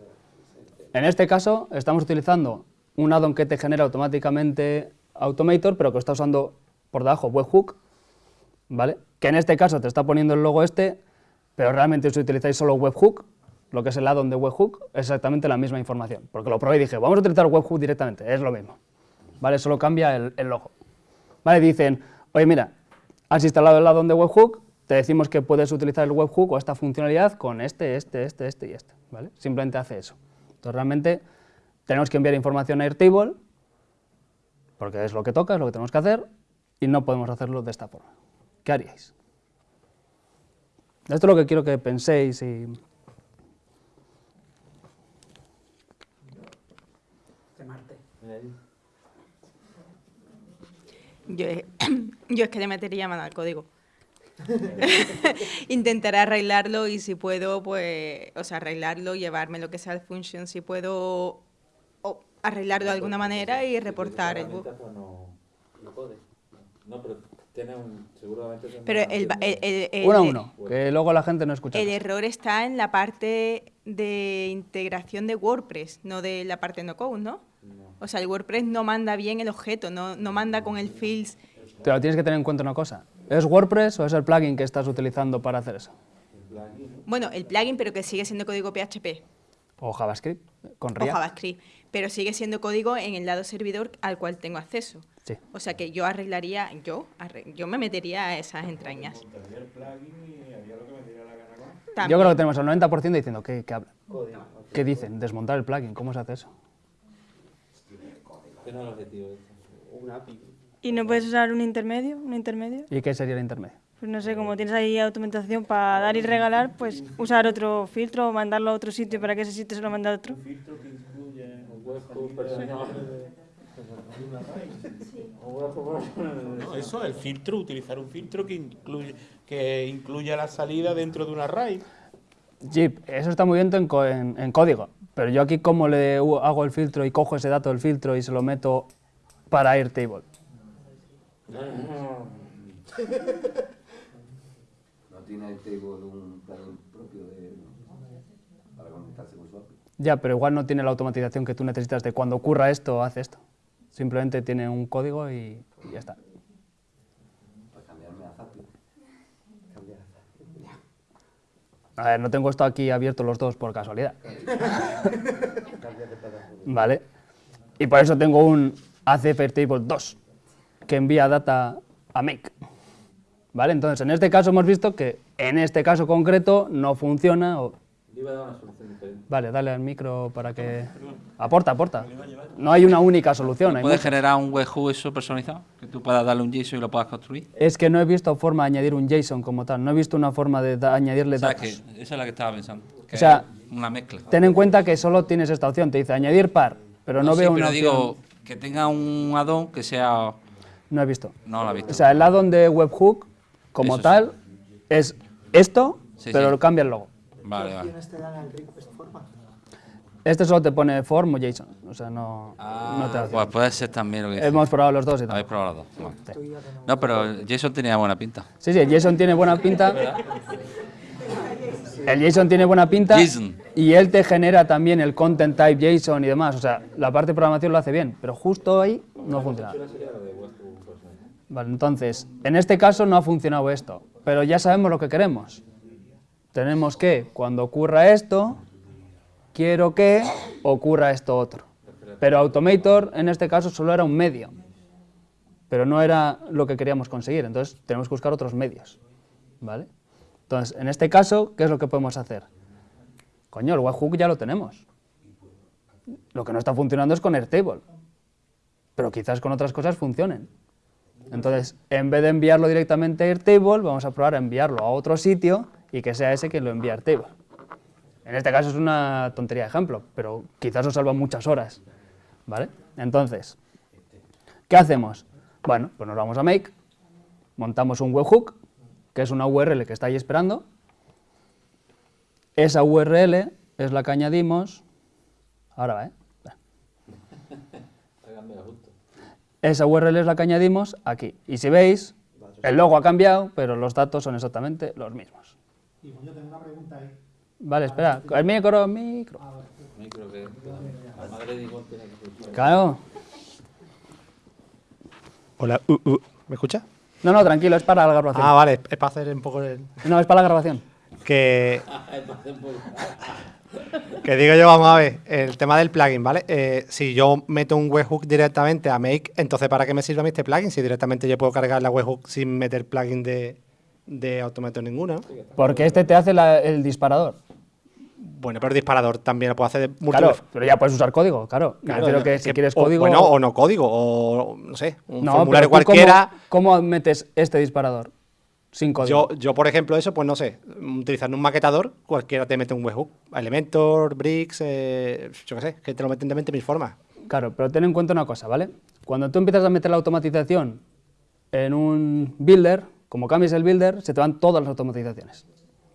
En este caso, estamos utilizando un addon que te genera automáticamente Automator, pero que está usando por debajo webhook, ¿vale? Que en este caso te está poniendo el logo este, pero realmente si utilizáis solo webhook, lo que es el addon de webhook, es exactamente la misma información. Porque lo probé y dije, vamos a utilizar webhook directamente, es lo mismo, ¿vale? Solo cambia el, el logo. ¿Vale? Dicen, oye, mira, has instalado el addon de webhook, te decimos que puedes utilizar el webhook o esta funcionalidad con este, este, este, este y este, ¿vale? Simplemente hace eso. Entonces, realmente, tenemos que enviar información a Airtable, porque es lo que toca, es lo que tenemos que hacer, y no podemos hacerlo de esta forma. ¿Qué haríais? Esto es lo que quiero que penséis y... Yo, es- [clears throat] yo es que le metería mano al código. [laughs] Intentaré arreglarlo y si puedo, pues, o sea, arreglarlo, llevarme lo que sea el function, si puedo o arreglarlo de alguna manera y reportar el bug. No, no pero tiene un. Seguramente. tendrá Pero el, el, el- el- Uno a uno, que luego la gente no escucha. el error está en la parte de integración de WordPress, no de la parte no code, ¿no? O sea, el WordPress no manda bien el objeto, no, no manda con el fields. Pero tienes que tener en cuenta una cosa. ¿Es WordPress o es el plugin que estás utilizando para hacer eso? Bueno, el plugin, pero que sigue siendo código PHP. O JavaScript, con o React. JavaScript, pero sigue siendo código en el lado servidor al cual tengo acceso. Sí. O sea que yo arreglaría, yo, yo me metería a esas entrañas. Yo creo que tenemos el 90% diciendo, ¿qué, qué hablan? ¿Qué dicen? Desmontar el plugin, ¿cómo se hace eso? ¿Qué no es el objetivo? este? API. ¿Y no puedes usar un intermedio? ¿Un intermedio? ¿Y qué sería el intermedio? Pues no sé, como tienes ahí automatización para dar y regalar, pues usar otro filtro o mandarlo a otro sitio para que ese sitio se lo mande a otro. Un webhook personal. Un webhook personal. No, eso, el filtro, utilizar un filtro que incluye, que incluya la salida dentro de una RAID. Jeep, eso está muy bien en, co- en- en código, pero yo aquí cómo le hago el filtro y cojo ese dato del filtro y se lo meto para Airtable. [laughs] No tiene el table un plugin propio de, para conectarse con su API. Ya, pero igual no tiene la automatización que tú necesitas de cuando ocurra esto, hace esto. Simplemente tiene un código y, y ya está. Para cambiarme a Zapier. Cambiar a Zapier. A ver, no tengo esto aquí abierto los dos por casualidad. [laughs] ¿Vale? Y por eso tengo un ACF Airtable 2 que envía data a Make. ¿Vale? Entonces, en este caso hemos visto que en este caso concreto no funciona. o- iba a dar una solución diferente. Vale, dale al micro para que... Aporta, aporta. No hay una única solución. hay ¿Puedes muchas. generar un webhook eso personalizado? Que tú puedas darle un JSON y lo puedas construir. Es que no he visto forma de añadir un JSON como tal. No he visto una forma de da- añadirle O sea, datos. que esa es la que estaba pensando. que O sea, una mezcla. Ten en cuenta que solo tienes esta opción. Te dice añadir par, pero no, sí, veo pero una digo opción. que tenga un addon que sea... No he visto. No la he visto. O sea, el addon de webhook como Eso sí. tal es esto, Sí, pero sí. lo cambia el logo. Vale, opciones te dan el request format? Este solo te pone form o JSON. O sea, no, no te opción. Pues puede ser también lo que dices. Hemos probado los dos y tal. Habéis probado los dos. Ya que no- pero Jason tenía buena pinta. Sí, sí, el JSON tiene buena pinta. El JSON tiene buena pinta JSON. y él te genera también el content type JSON y demás. O sea, la parte de programación lo hace bien, pero justo ahí no funciona. Vale, entonces, en este caso no ha funcionado esto, pero ya sabemos lo que queremos. Tenemos que, cuando ocurra esto, quiero que ocurra esto otro. Pero Automator, en este caso, solo era un medio, pero no era lo que queríamos conseguir. Entonces, tenemos que buscar otros medios. ¿Vale? Entonces, en este caso, ¿qué es lo que podemos hacer? Coño, el webhook ya lo tenemos. Lo que no está funcionando es con Airtable. Pero quizás con otras cosas funcionen. Entonces, en vez de enviarlo directamente a Airtable, vamos a probar a enviarlo a otro sitio y que sea ese quien lo envíe a Airtable. En este caso es una tontería de ejemplo, pero quizás os salva muchas horas, ¿vale? Entonces, ¿qué hacemos? Bueno, pues nos vamos a Make, montamos un webhook, que es una URL que está ahí esperando. Esa URL es la que añadimos... Ahora va, ¿eh? Esa URL es la que añadimos aquí. Y si veis, el logo ha cambiado, pero los datos son exactamente los mismos. Y yo tengo una pregunta ahí. Vale, espera. El micro, micro. Micro que la madre de Ivonne tiene que. Claro. Hola, uh, uh. ¿me escucha? No, no, tranquilo, es para la grabación. Ah, vale, es para hacer un poco el... No, es para la grabación. Que, [laughs] que digo yo, vamos a ver, el tema del plugin, ¿vale? Eh, si yo meto un webhook directamente a Make, entonces ¿para qué me sirve a mí este plugin? Si directamente yo puedo cargar la webhook sin meter plugin de, de Automator ninguno, ¿no? Porque este te hace la- el disparador. Bueno, pero el disparador también lo puedo hacer de Claro, pero ya puedes usar código, claro. Claro, que si que- quieres o- código... Bueno, o no código, o no sé, un No, formulario pero tú cualquiera. ¿cómo, cómo metes este disparador? Sin código. Yo, yo, por ejemplo, eso, pues no sé, utilizando un maquetador, cualquiera te mete un webhook. Elementor, Bricks, eh, yo qué sé, que te lo meten de 20.000 formas. Claro, pero ten en cuenta una cosa, ¿vale? Cuando tú empiezas a meter la automatización en un builder, como cambies el builder, se te van todas las automatizaciones.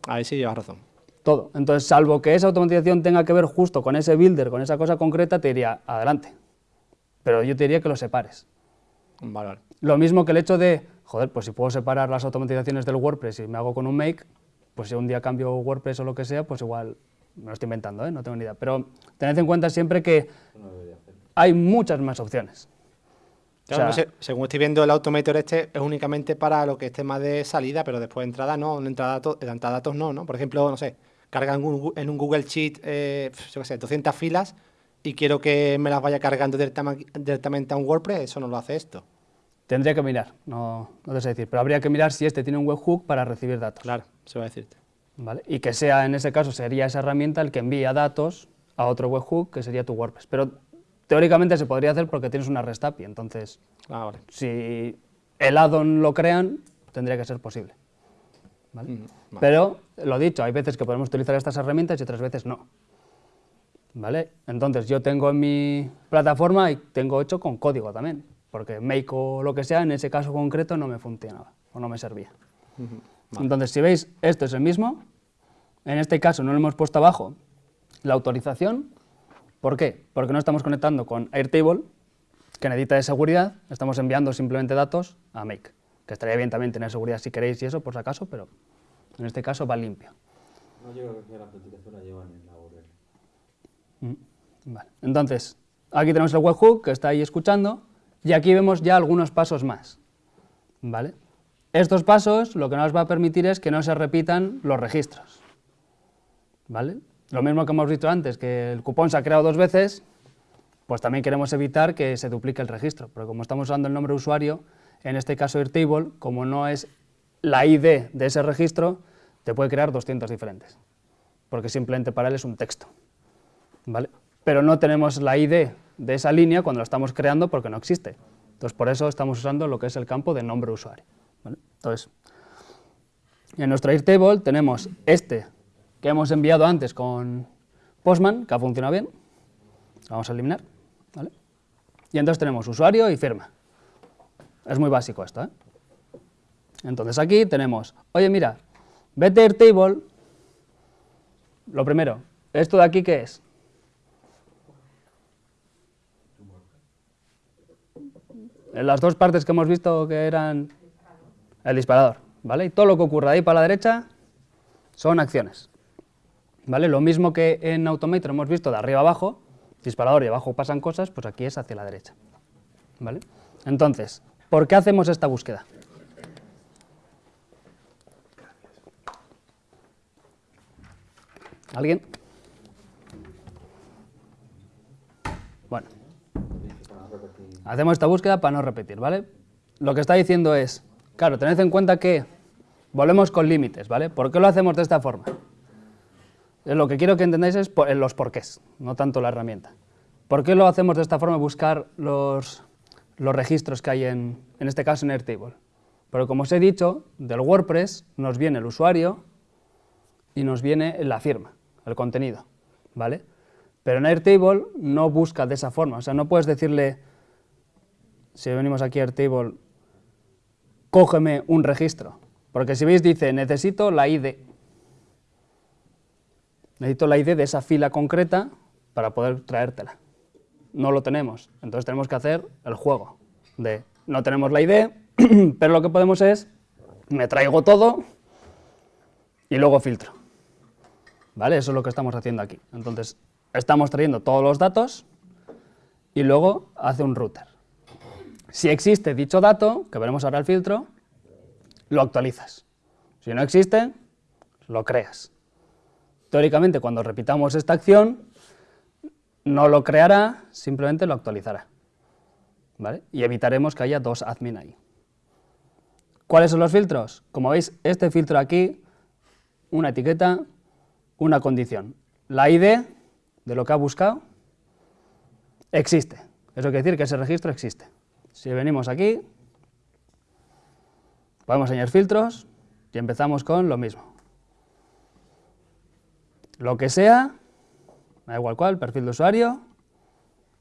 Ahí sí llevas razón. Todo. Entonces, salvo que esa automatización tenga que ver justo con ese builder, con esa cosa concreta, te diría, adelante. Pero yo te diría que lo separes. Vale, vale. Lo mismo que el hecho de, joder, pues si puedo separar las automatizaciones del WordPress y me hago con un make, pues si un día cambio WordPress o lo que sea, pues igual me lo estoy inventando, ¿eh? no tengo ni idea. Pero tened en cuenta siempre que hay muchas más opciones. O Claro, sea, no sé, según estoy viendo, el Automator este es únicamente para lo que es tema de salida, pero después de entrada no, en entrada, datos, en entrada datos no, ¿no? Por ejemplo, no sé, carga en un, Google Sheet, eh, yo qué sé, 200 filas y quiero que me las vaya cargando directamente a un WordPress, eso no lo hace esto. Tendría que mirar, no, no te sé decir, pero habría que mirar si este tiene un webhook para recibir datos. Claro, se va a decirte. ¿vale? Y que sea, en ese caso, sería esa herramienta el que envía datos a otro webhook, que sería tu WordPress. Pero teóricamente se podría hacer porque tienes una REST API, entonces, Ah, vale. si el add-on lo crean, tendría que ser posible. ¿vale? Mm, vale. Pero, lo dicho, hay veces que podemos utilizar estas herramientas y otras veces no. ¿Vale? Entonces, yo tengo en mi plataforma y tengo hecho con código también, porque Make o lo que sea, en ese caso concreto no me funcionaba o no me servía. Entonces, si veis, esto es el mismo. En este caso no le hemos puesto abajo la autorización. ¿Por qué? Porque no estamos conectando con Airtable, que necesita de seguridad. Estamos enviando simplemente datos a Make, que estaría bien también tener seguridad si queréis y eso, por si acaso, pero en este caso va limpio. No, yo creo que la autenticación la llevan en la URL. Mm, Vale. Entonces, aquí tenemos el webhook que está ahí escuchando y aquí vemos ya algunos pasos más. ¿Vale? Estos pasos lo que nos va a permitir es que no se repitan los registros. ¿Vale? Lo mismo que hemos dicho antes, que el cupón se ha creado dos veces, pues también queremos evitar que se duplique el registro, porque como estamos usando el nombre de usuario, en este caso Airtable, como no es la ID de ese registro, te puede crear 200 diferentes, porque simplemente para él es un texto. ¿vale? Pero no tenemos la ID de esa línea cuando lo estamos creando porque no existe. Entonces, por eso estamos usando lo que es el campo de nombre usuario. Entonces, en nuestro Airtable tenemos este que hemos enviado antes con Postman, que ha funcionado bien. Vamos a eliminar. Y entonces tenemos usuario y firma. Es muy básico esto. ¿eh? Entonces aquí tenemos, oye mira, vete a Airtable, lo primero, ¿esto de aquí qué es? En las dos partes que hemos visto que eran el disparador, ¿vale? Y todo lo que ocurre de ahí para la derecha son acciones, ¿vale? Lo mismo que en Automator hemos visto de arriba abajo, disparador y abajo pasan cosas, pues aquí es hacia la derecha, ¿vale? Entonces, ¿por qué hacemos esta búsqueda? ¿Alguien? Bueno. Hacemos esta búsqueda para no repetir, ¿vale? Lo que está diciendo es, claro, tened en cuenta que volvemos con límites, ¿vale? ¿Por qué lo hacemos de esta forma? Eh, Lo que quiero que entendáis es eh, los porqués, no tanto la herramienta. ¿Por qué lo hacemos de esta forma, buscar los, los registros que hay en, en este caso en Airtable? Porque como os he dicho, del WordPress nos viene el usuario y nos viene la firma. el contenido, ¿vale? Pero en Airtable no busca de esa forma, o sea, no puedes decirle, si venimos aquí a Airtable, cógeme un registro, porque si veis dice, necesito la ID. Necesito la ID de esa fila concreta para poder traértela. No lo tenemos, entonces tenemos que hacer el juego de, no tenemos la ID, [clears throat] pero lo que podemos es, me traigo todo y luego filtro. ¿Vale? Eso es lo que estamos haciendo aquí. Entonces, estamos trayendo todos los datos y luego hace un router. Si existe dicho dato, que veremos ahora el filtro, lo actualizas. Si no existe, lo creas. Teóricamente, cuando repitamos esta acción, no lo creará, simplemente lo actualizará. ¿Vale? Y evitaremos que haya dos admin ahí. ¿Cuáles son los filtros? Como veis, este filtro aquí, una etiqueta, una condición. La ID de lo que ha buscado existe. Eso quiere decir que ese registro existe. Si venimos aquí, podemos añadir filtros y empezamos con lo mismo. Lo que sea, da igual cuál, perfil de usuario,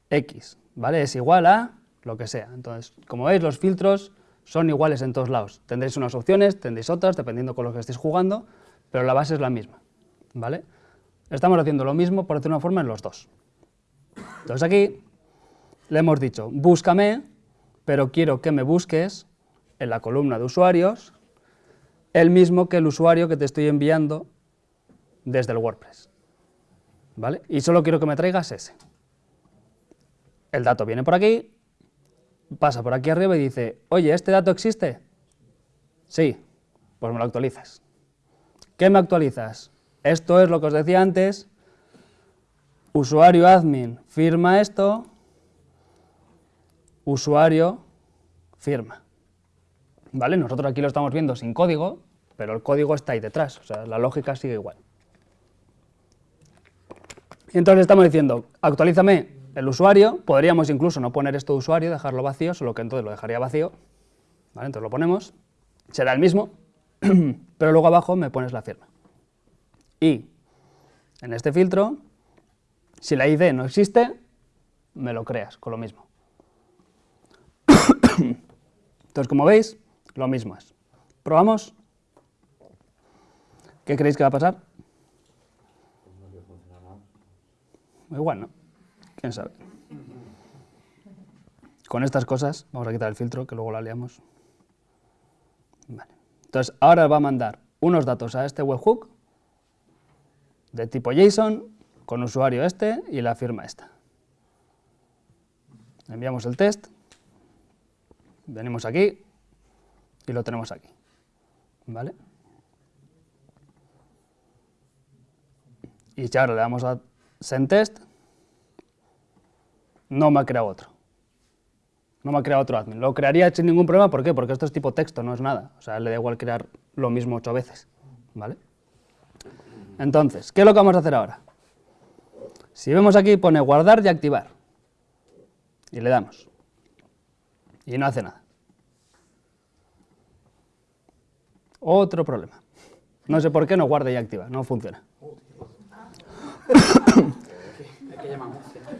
X, ¿vale? Es igual a lo que sea. Entonces, como veis, los filtros son iguales en todos lados. Tendréis unas opciones, tendréis otras, dependiendo con lo que estéis jugando, pero la base es la misma, ¿vale? Estamos haciendo lo mismo, por decirlo de una forma, en los dos. Entonces aquí le hemos dicho, búscame, pero quiero que me busques en la columna de usuarios el mismo que el usuario que te estoy enviando desde el WordPress. ¿Vale? Y solo quiero que me traigas ese. El dato viene por aquí, pasa por aquí arriba y dice, oye, ¿este dato existe? Sí, pues me lo actualizas. ¿Qué me actualizas? Esto es lo que os decía antes, usuario admin firma esto, usuario firma. ¿Vale? Nosotros aquí lo estamos viendo sin código, pero el código está ahí detrás, o sea, la lógica sigue igual. Entonces estamos diciendo, actualízame el usuario, podríamos incluso no poner esto de usuario, dejarlo vacío, solo que entonces lo dejaría vacío. Entonces lo ponemos, será el mismo, [clears throat] pero luego abajo me pones la firma. Y en este filtro, si la ID no existe, me lo creas con lo mismo. [clears throat] Entonces, como veis, lo mismo es. ¿Probamos? ¿Qué creéis que va a pasar? Igual, ¿no? ¿Quién sabe? Con estas cosas, vamos a quitar el filtro, que luego la liamos. Vale. Entonces, ahora va a mandar unos datos a este webhook de tipo JSON, con usuario este y la firma esta. Enviamos el test, venimos aquí y lo tenemos aquí. ¿Vale? Y ya ahora le damos a send test, no me ha creado otro. No me ha creado otro admin. Lo crearía sin ningún problema, ¿por qué? Porque esto es tipo texto, no es nada. O sea, le da igual crear lo mismo ocho veces. ¿Vale? Entonces, ¿qué es lo que vamos a hacer ahora? Si vemos aquí pone guardar y activar. Y le damos. Y no hace nada. Otro problema. No sé por qué no guarda y activa, no funciona.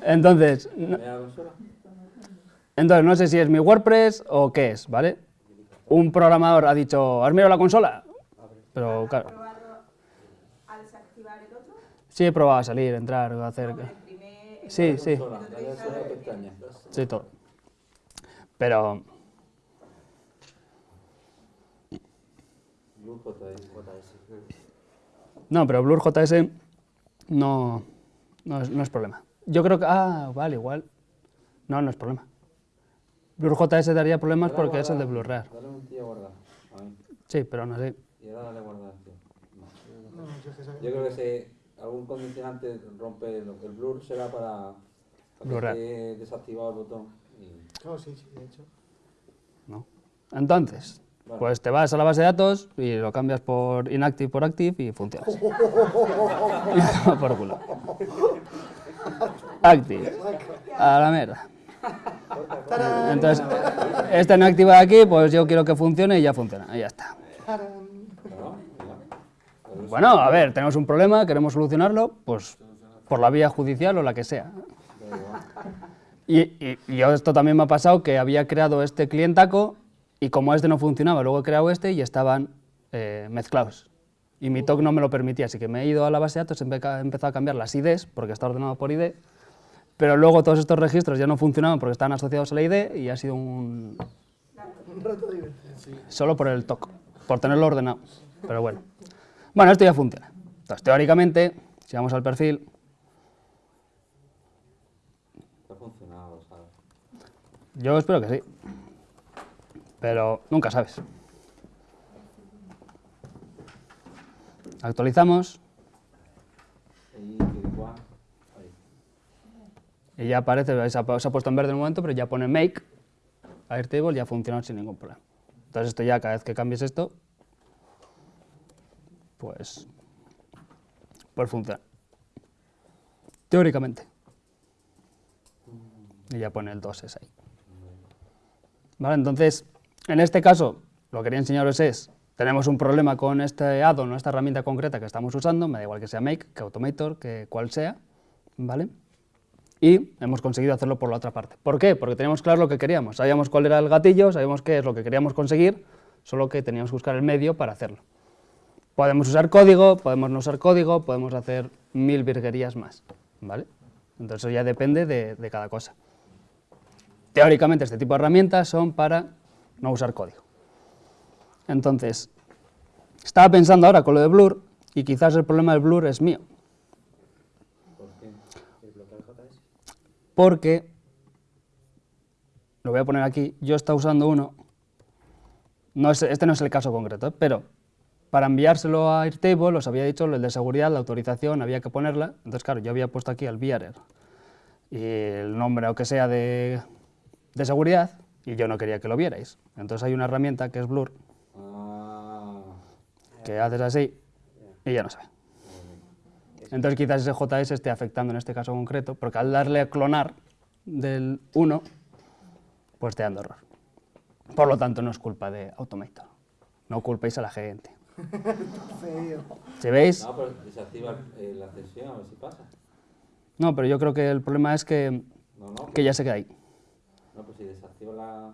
Entonces, no, entonces, no sé si es mi WordPress o qué es, ¿vale? Un programador ha dicho, ¿has mirado la consola? Pero claro. al desactivar el otro? Sí, he probado a salir, entrar, hacer... Sí, sí. Sí, todo. Pero... No, pero Blur JS no, no, es, no es problema. Yo creo que... Ah, vale, igual. No, no es problema. Blur JS daría problemas porque es el de Blurrear. Dale un tío a guardar. Sí, pero no sé. Y ahora dale a guardar, tío. No. Yo creo que si algún condicionante rompe el, el blur será para, para que esté desactivado el botón. Y... Oh, sí, sí, de hecho. ¿no? Entonces, Vale. pues te vas a la base de datos y lo cambias por inactive por active y funciona. [laughs] por culo. Active. A la mierda. Entonces, este no activa aquí, pues yo quiero que funcione y ya funciona. Y ya está. Bueno, a ver, tenemos un problema, queremos solucionarlo, pues por la vía judicial o la que sea. Y, y- y yo esto también me ha pasado que había creado este clientaco y como este no funcionaba, luego he creado este y estaban eh, mezclados. Y mi TOC no me lo permitía, así que me he ido a la base de datos, he empe- he empezado a cambiar las IDs, porque está ordenado por ID, pero luego todos estos registros ya no funcionaban porque estaban asociados a la ID y ha sido un... Un rato sí. solo por el TOC, por tenerlo ordenado. Pero bueno. Bueno, esto ya funciona. Entonces, teóricamente, si vamos al perfil, Ha funcionado, ¿sabes? yo espero que sí. Pero nunca sabes. Actualizamos y ya aparece, se ha, se ha puesto en verde en un momento, pero ya pone make, Airtable, ya funciona sin ningún problema. Entonces esto ya, cada vez que cambies esto, pues, pues funciona. Teóricamente. Y ya pone el 2 es ahí. Vale, entonces, en este caso, lo que quería enseñaros es, tenemos un problema con este add-on o esta herramienta concreta que estamos usando, me da igual que sea Make, que Automator, que cual sea, ¿vale? Y hemos conseguido hacerlo por la otra parte. ¿Por qué? Porque teníamos claro lo que queríamos, sabíamos cuál era el gatillo, sabíamos qué es lo que queríamos conseguir, solo que teníamos que buscar el medio para hacerlo. Podemos usar código, podemos no usar código, podemos hacer mil virguerías más, ¿vale? Entonces eso ya depende de, de cada cosa. Teóricamente este tipo de herramientas son para no usar código. Entonces, estaba pensando ahora con lo de Blur, y quizás el problema del Blur es mío. Porque, lo voy a poner aquí, yo estaba usando uno, no es- este no es el caso concreto, ¿eh? pero para enviárselo a Airtable, os había dicho, el de seguridad, la autorización, había que ponerla, entonces claro, yo había puesto aquí el VRR y el nombre o que sea de, de seguridad, y yo no quería que lo vierais. Entonces hay una herramienta que es Blur, Ah, que haces así y ya no se ve. Entonces quizás ese JS esté afectando en este caso concreto, porque al darle a clonar del 1, pues te dando error. Por lo tanto, no es culpa de Automator. No culpéis a la gente. [laughs] Si veis, no, pero desactiva eh, la sesión a ver si pasa. no, pero yo creo que el problema es que, No, no. que ya se queda ahí. No, pues si desactiva la.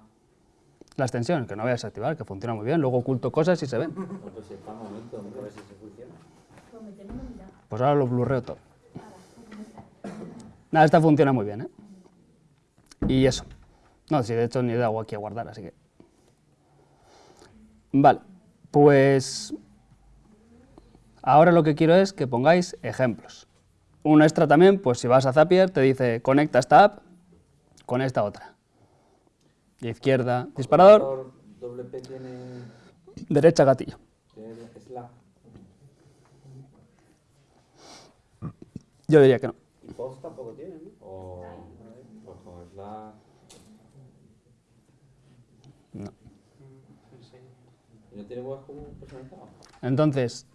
La extensión, que no voy a desactivar, que funciona muy bien. Luego oculto cosas y se ven. Pues está un momento, vamos a ver si se funciona. Pues ahora lo blurreo todo. Nada, esta funciona muy bien, ¿eh? Y eso. No, si de hecho ni he dado aquí a guardar, así que... Vale, pues... Ahora lo que quiero es que pongáis ejemplos. Un extra también, pues si vas a Zapier, te dice conecta esta app con esta otra. Izquierda, disparador, Doble P tiene. derecha, gatillo. tiene slash. Yo diría que no. Y post tampoco tiene, ¿no? O. Pues con slash. No. ¿Y no tiene webhook personalizado? Entonces.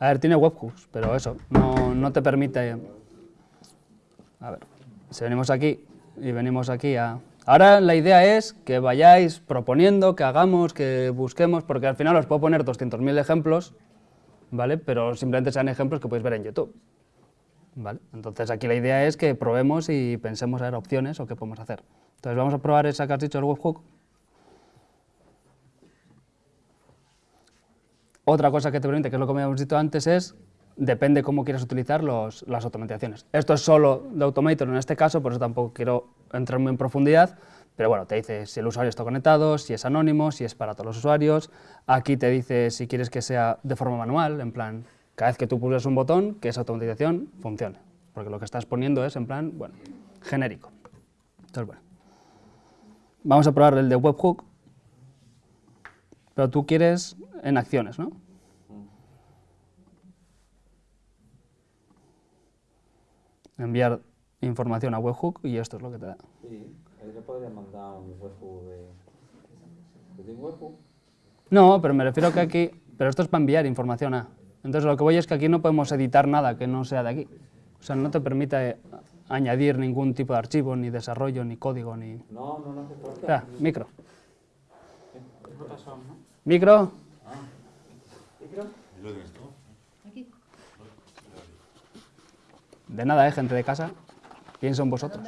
A ver, tiene webhooks, pero eso, no, no te permite... A ver, si venimos aquí y venimos aquí a... Ahora la idea es que vayáis proponiendo, que hagamos, que busquemos, porque al final os puedo poner 200.000 ejemplos, ¿vale? Pero simplemente sean ejemplos que podéis ver en YouTube, ¿vale? Entonces aquí la idea es que probemos y pensemos a ver opciones o qué podemos hacer. Entonces vamos a probar esa que has dicho, el webhook. Otra cosa que te permite, que es lo que habíamos dicho antes, es depende cómo quieras utilizar los- las automatizaciones. Esto es solo de Automator en este caso, por eso tampoco quiero entrar muy en profundidad, pero bueno, te dice si el usuario está conectado, si es anónimo, si es para todos los usuarios. Aquí te dice si quieres que sea de forma manual, en plan, cada vez que tú pulses un botón, que esa automatización funcione, porque lo que estás poniendo es en plan, bueno, genérico. Entonces, bueno. Vamos a probar el de webhook, pero tú quieres en acciones, ¿no? Enviar información a webhook y esto es lo que te da. Sí, ahí le podría mandar un webhook de. ¿Tú tienes webhook? No, pero me refiero que aquí, pero esto es para enviar información a. Entonces lo que voy es que aquí no podemos editar nada que no sea de aquí. O sea, no te permite añadir ningún tipo de archivo, ni desarrollo, ni código, ni... No, no, no hace falta. Espera, micro. Micro. lo tienes todo. Aquí. De nada, ¿eh, gente de casa. ¿Quién son vosotros?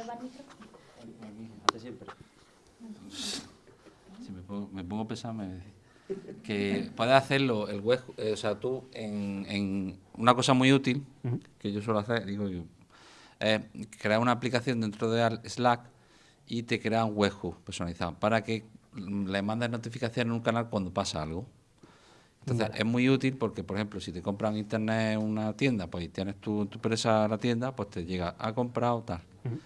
Si me pongo, me pongo pesado, me que puedes hacerlo el web, eh, o sea, tú en, en una cosa muy útil que yo suelo hacer, digo yo, es crear una aplicación dentro de Al- Slack y te crea un webhook personalizado para que le mandes notificaciones en un canal cuando pasa algo. Entonces Vale. es muy útil porque, por ejemplo, si te compran en internet una tienda, pues tienes tu, tu empresa la tienda, pues te llega, ha comprado tal. Ujú.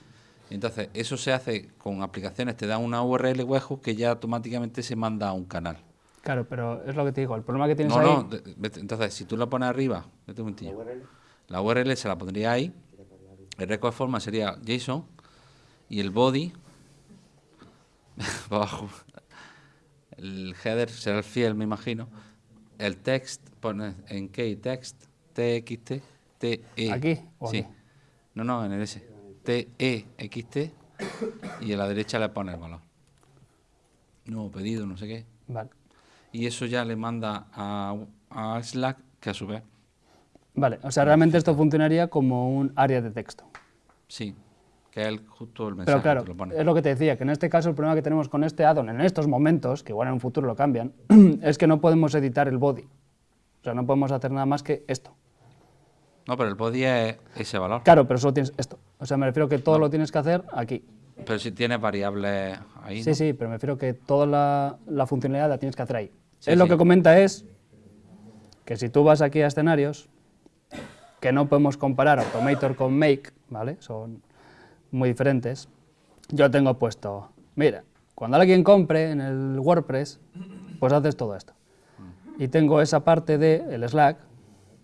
Entonces, eso se hace con aplicaciones, te da una URL webhook que ya automáticamente se manda a un canal. Claro, pero es lo que te digo, el problema que tienes No, ahí... no, vete- entonces si tú la pones arriba, vete un momentillo. La URL se la pondría ahí, el record de forma sería JSON y el body [laughs] para abajo. El header será el fiel, me imagino. El text pones en key text, TXT, TE. ¿Aquí o Sí. aquí? No, no, en el S. TEXT [coughs] y a la derecha le pones el valor. Nuevo pedido, no sé qué. Vale. Y eso ya le manda a, a Slack, que a su vez, Vale, o sea, realmente esto funcionaría como un área de texto. sí, que es el- justo el mensaje Pero claro, que te lo pone. es lo que te decía, que en este caso el problema que tenemos con este addon en estos momentos, que igual en un futuro lo cambian, [clears throat] es que no podemos editar el body. O sea, no podemos hacer nada más que esto. No, pero el body es ese valor. Claro, pero solo tienes esto. O sea, me refiero que todo lo tienes que hacer aquí. Pero si tienes variables ahí, Sí, ¿no? sí, pero me refiero que toda la, la funcionalidad la tienes que hacer ahí. Sí, Él lo que comenta es que si tú vas aquí a escenarios, que no podemos comparar Automator con Make, ¿vale? Son muy diferentes. Yo tengo puesto, mira, cuando alguien compre en el WordPress, pues haces todo esto. Y tengo esa parte de el Slack,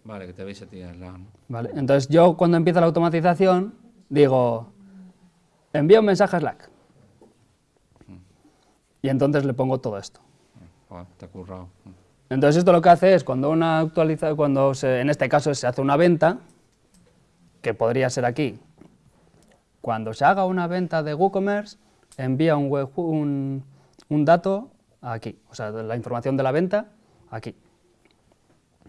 Vale, que te veis a ti lado, ¿no? ¿vale? Entonces yo cuando empieza la automatización, digo, envía un mensaje a Slack. Y entonces le pongo todo esto. Joder, te ha currado. Entonces esto lo que hace es cuando una actualiza, cuando se- en este caso se hace una venta, que podría ser aquí, cuando se haga una venta de WooCommerce, envía un, web- un, un dato aquí, o sea, la información de la venta aquí.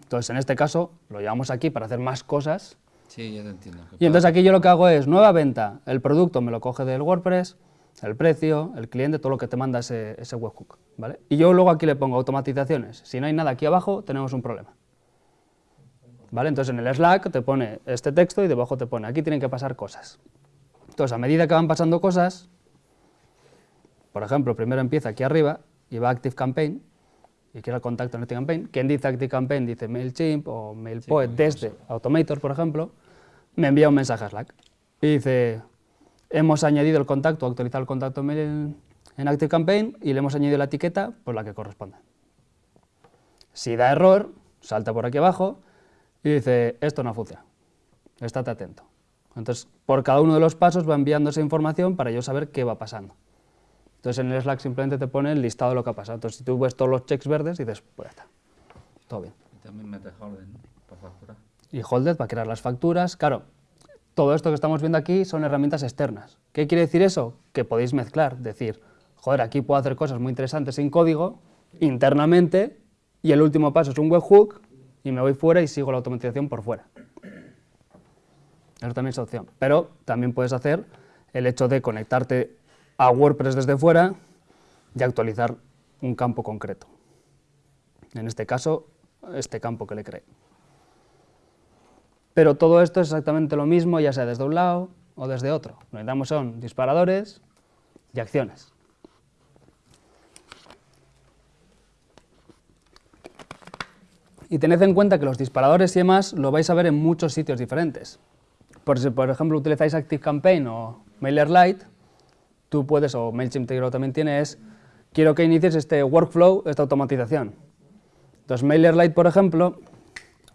Entonces en este caso lo llevamos aquí para hacer más cosas Sí, ya te entiendo. y entonces aquí yo lo que hago es nueva venta, el producto me lo coge del WordPress, el precio, el cliente, todo lo que te manda ese, ese webhook, ¿vale? Y yo luego aquí le pongo automatizaciones. Si no hay nada aquí abajo, tenemos un problema. ¿Vale? Entonces en el Slack te pone este texto y debajo te pone, aquí tienen que pasar cosas. Entonces a medida que van pasando cosas, por ejemplo, primero empieza aquí arriba y va ActiveCampaign, y quiero el contacto en ActiveCampaign. Quien dice ActiveCampaign dice MailChimp o MailPoet desde Automator, por ejemplo, me envía un mensaje a Slack y dice, hemos añadido el contacto, actualizado el contacto en, en ActiveCampaign y le hemos añadido la etiqueta por la que corresponde. Si da error, salta por aquí abajo y dice, esto no funciona, estate atento. Entonces, por cada uno de los pasos va enviando esa información para yo saber qué va pasando. Entonces, en el Slack simplemente te pone el listado de lo que ha pasado. Entonces, si tú ves todos los checks verdes, dices, pues ya está, todo bien. Y también metes orden, ¿no? Para facturar. Y Holded va a crear las facturas. Claro, todo esto que estamos viendo aquí son herramientas externas. ¿Qué quiere decir eso? Que podéis mezclar, decir, joder, aquí puedo hacer cosas muy interesantes sin código, internamente, y el último paso es un webhook, y me voy fuera y sigo la automatización por fuera. Eso también es opción. Pero también puedes hacer el hecho de conectarte a WordPress desde fuera y actualizar un campo concreto. En este caso, este campo que le creé. Pero todo esto es exactamente lo mismo, ya sea desde un lado o desde otro. Lo que necesitamos son disparadores y acciones. Y tened en cuenta que los disparadores y demás lo vais a ver en muchos sitios diferentes. Por si, por ejemplo, utilizáis ActiveCampaign o MailerLite, tú puedes, o MailChimp te- también tiene, es, quiero que inicies este workflow, esta automatización. Entonces, MailerLite, por ejemplo,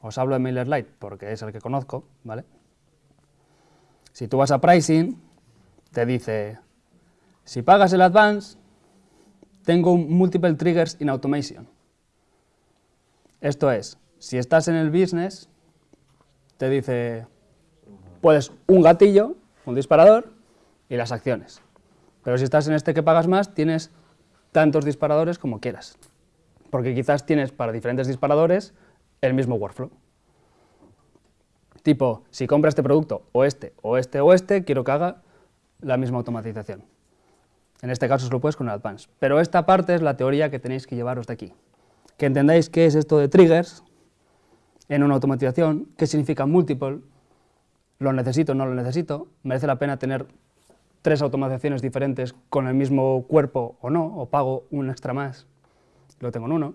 os hablo de MailerLite porque es el que conozco, ¿vale? Si tú vas a Pricing, te dice, si pagas el Advance, tengo un Multiple Triggers in Automation. Esto es, si estás en el business, te dice, puedes un gatillo, un disparador y las acciones. Pero si estás en este que pagas más, tienes tantos disparadores como quieras. Porque quizás tienes para diferentes disparadores el mismo workflow. Tipo, si compra este producto o este, o este, o este, quiero que haga la misma automatización. En este caso solo puedes con el Advance. Pero esta parte es la teoría que tenéis que llevaros de aquí. Que entendáis qué es esto de triggers en una automatización, qué significa multiple, lo necesito, no lo necesito, merece la pena tener tres automatizaciones diferentes con el mismo cuerpo o no, o pago un extra más, lo tengo en uno.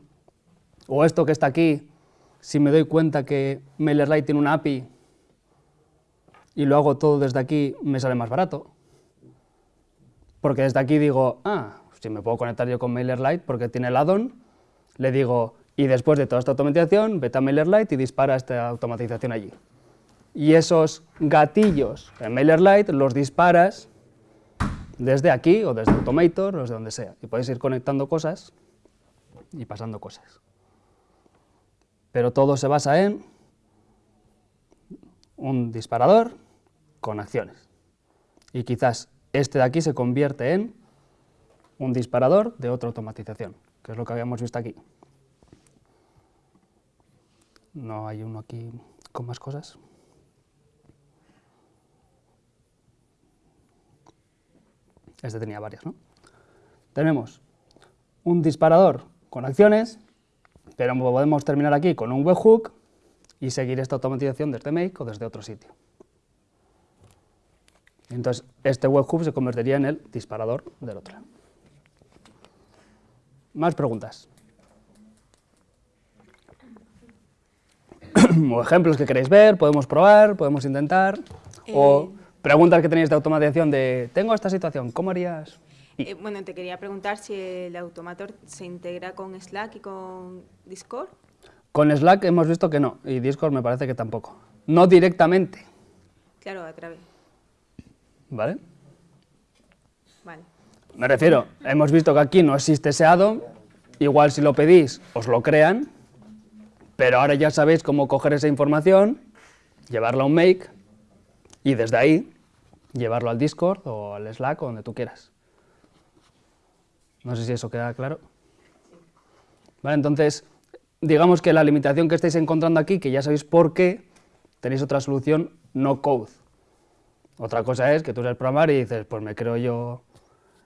O esto que está aquí, si me doy cuenta que MailerLite tiene una API y lo hago todo desde aquí, me sale más barato. Porque desde aquí digo, ah, si me puedo conectar yo con MailerLite porque tiene el add-on, le digo, y después de toda esta automatización, vete a MailerLite y dispara esta automatización allí. Y esos gatillos en MailerLite los disparas desde aquí o desde Automator o desde donde sea. Y podéis ir conectando cosas y pasando cosas. Pero todo se basa en un disparador con acciones. Y quizás este de aquí se convierte en un disparador de otra automatización, que es lo que habíamos visto aquí. No hay uno aquí con más cosas. Este tenía varias, ¿no? Tenemos un disparador con acciones, pero podemos terminar aquí con un webhook y seguir esta automatización desde Make o desde otro sitio. Entonces, este webhook se convertiría en el disparador del otro. Más preguntas. [coughs] o ejemplos que queréis ver, podemos probar, podemos intentar, o Eh. Preguntas que tenéis de automatización de, tengo esta situación, ¿cómo harías? Eh, bueno, te quería preguntar si el Automator se integra con Slack y con Discord. Con Slack hemos visto que no, y Discord me parece que tampoco. No directamente, Claro, a través. ¿vale? Vale. Me refiero, hemos visto que aquí no existe ese add-on, igual si lo pedís os lo crean, pero ahora ya sabéis cómo coger esa información, llevarla a un make y desde ahí llevarlo al Discord o al Slack o donde tú quieras. No sé si eso queda claro. Vale, entonces, digamos que la limitación que estáis encontrando aquí, que ya sabéis por qué, tenéis otra solución no code. Otra cosa es que tú eres programar y dices, pues me creo yo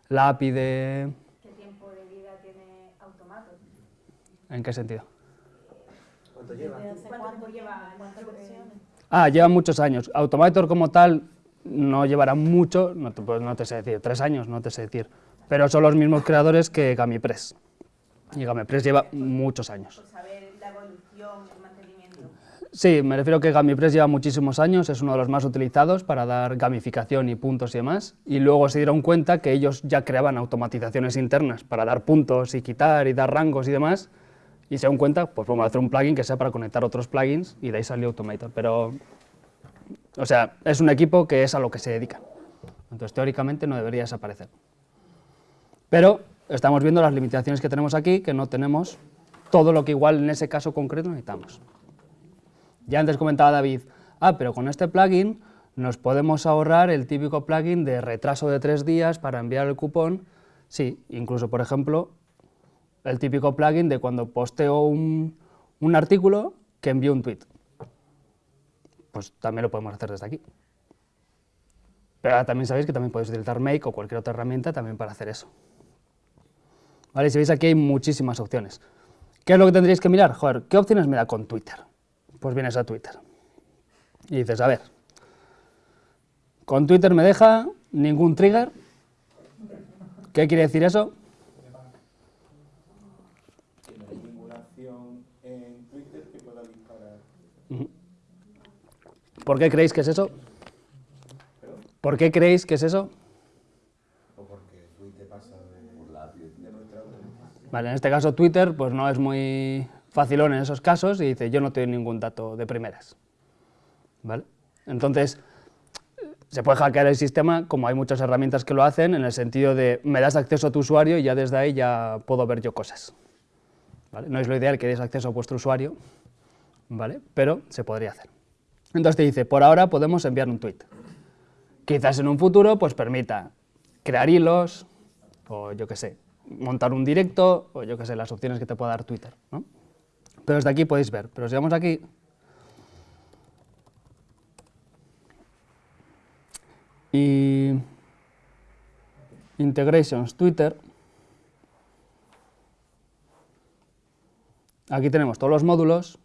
la API de... ¿Qué tiempo de vida tiene Automator? ¿En qué sentido? ¿Cuánto lleva? ¿Cuánto lleva? ¿Cuántas versiones? Ah, lleva muchos años. Automator como tal no llevará mucho, no te, pues no te sé decir, tres años, no te sé decir. Pero son los mismos creadores que GamiPress. Y GamiPress lleva muchos años. Por saber la evolución, el mantenimiento. Sí, me refiero que GamiPress lleva muchísimos años, es uno de los más utilizados para dar gamificación y puntos y demás. Y luego se dieron cuenta que ellos ya creaban automatizaciones internas para dar puntos y quitar y dar rangos y demás. Y se dieron cuenta, pues vamos a hacer un plugin que sea para conectar otros plugins y de ahí salió Automator. Pero, o sea, es un equipo que es a lo que se dedica. Entonces, teóricamente no debería desaparecer. Pero estamos viendo las limitaciones que tenemos aquí, que no tenemos todo lo que igual en ese caso concreto necesitamos. Ya antes comentaba David, ah, pero con este plugin nos podemos ahorrar el típico plugin de retraso de tres días para enviar el cupón. Sí, incluso, por ejemplo, el típico plugin de cuando posteo un, un artículo que envío un tweet. Pues también lo podemos hacer desde aquí. Pero ahora también sabéis que también podéis utilizar Make o cualquier otra herramienta también para hacer eso. ¿Vale? Si veis aquí hay muchísimas opciones. ¿Qué es lo que tendríais que mirar? Joder, ¿qué opciones me da con Twitter? Pues vienes a Twitter y dices, a ver, con Twitter me deja ningún trigger. ¿Qué quiere decir eso? Tiene ninguna acción en Twitter que pueda disparar. ¿Por qué creéis que es eso? ¿Por qué creéis que es eso? O porque Twitter pasa de, de nuestra web. Vale, en este caso Twitter pues no es muy facilón en esos casos y dice yo no tengo ningún dato de primeras. ¿Vale? Entonces, se puede hackear el sistema, como hay muchas herramientas que lo hacen, en el sentido de me das acceso a tu usuario y ya desde ahí ya puedo ver yo cosas. ¿Vale? No es lo ideal que deis acceso a vuestro usuario, ¿vale? pero se podría hacer. Entonces te dice, por ahora podemos enviar un tweet. Quizás en un futuro pues permita crear hilos, o yo qué sé, montar un directo, o yo qué sé, las opciones que te pueda dar Twitter. ¿no? Pero desde aquí podéis ver. Pero si vamos aquí, y integrations Twitter, aquí tenemos todos los módulos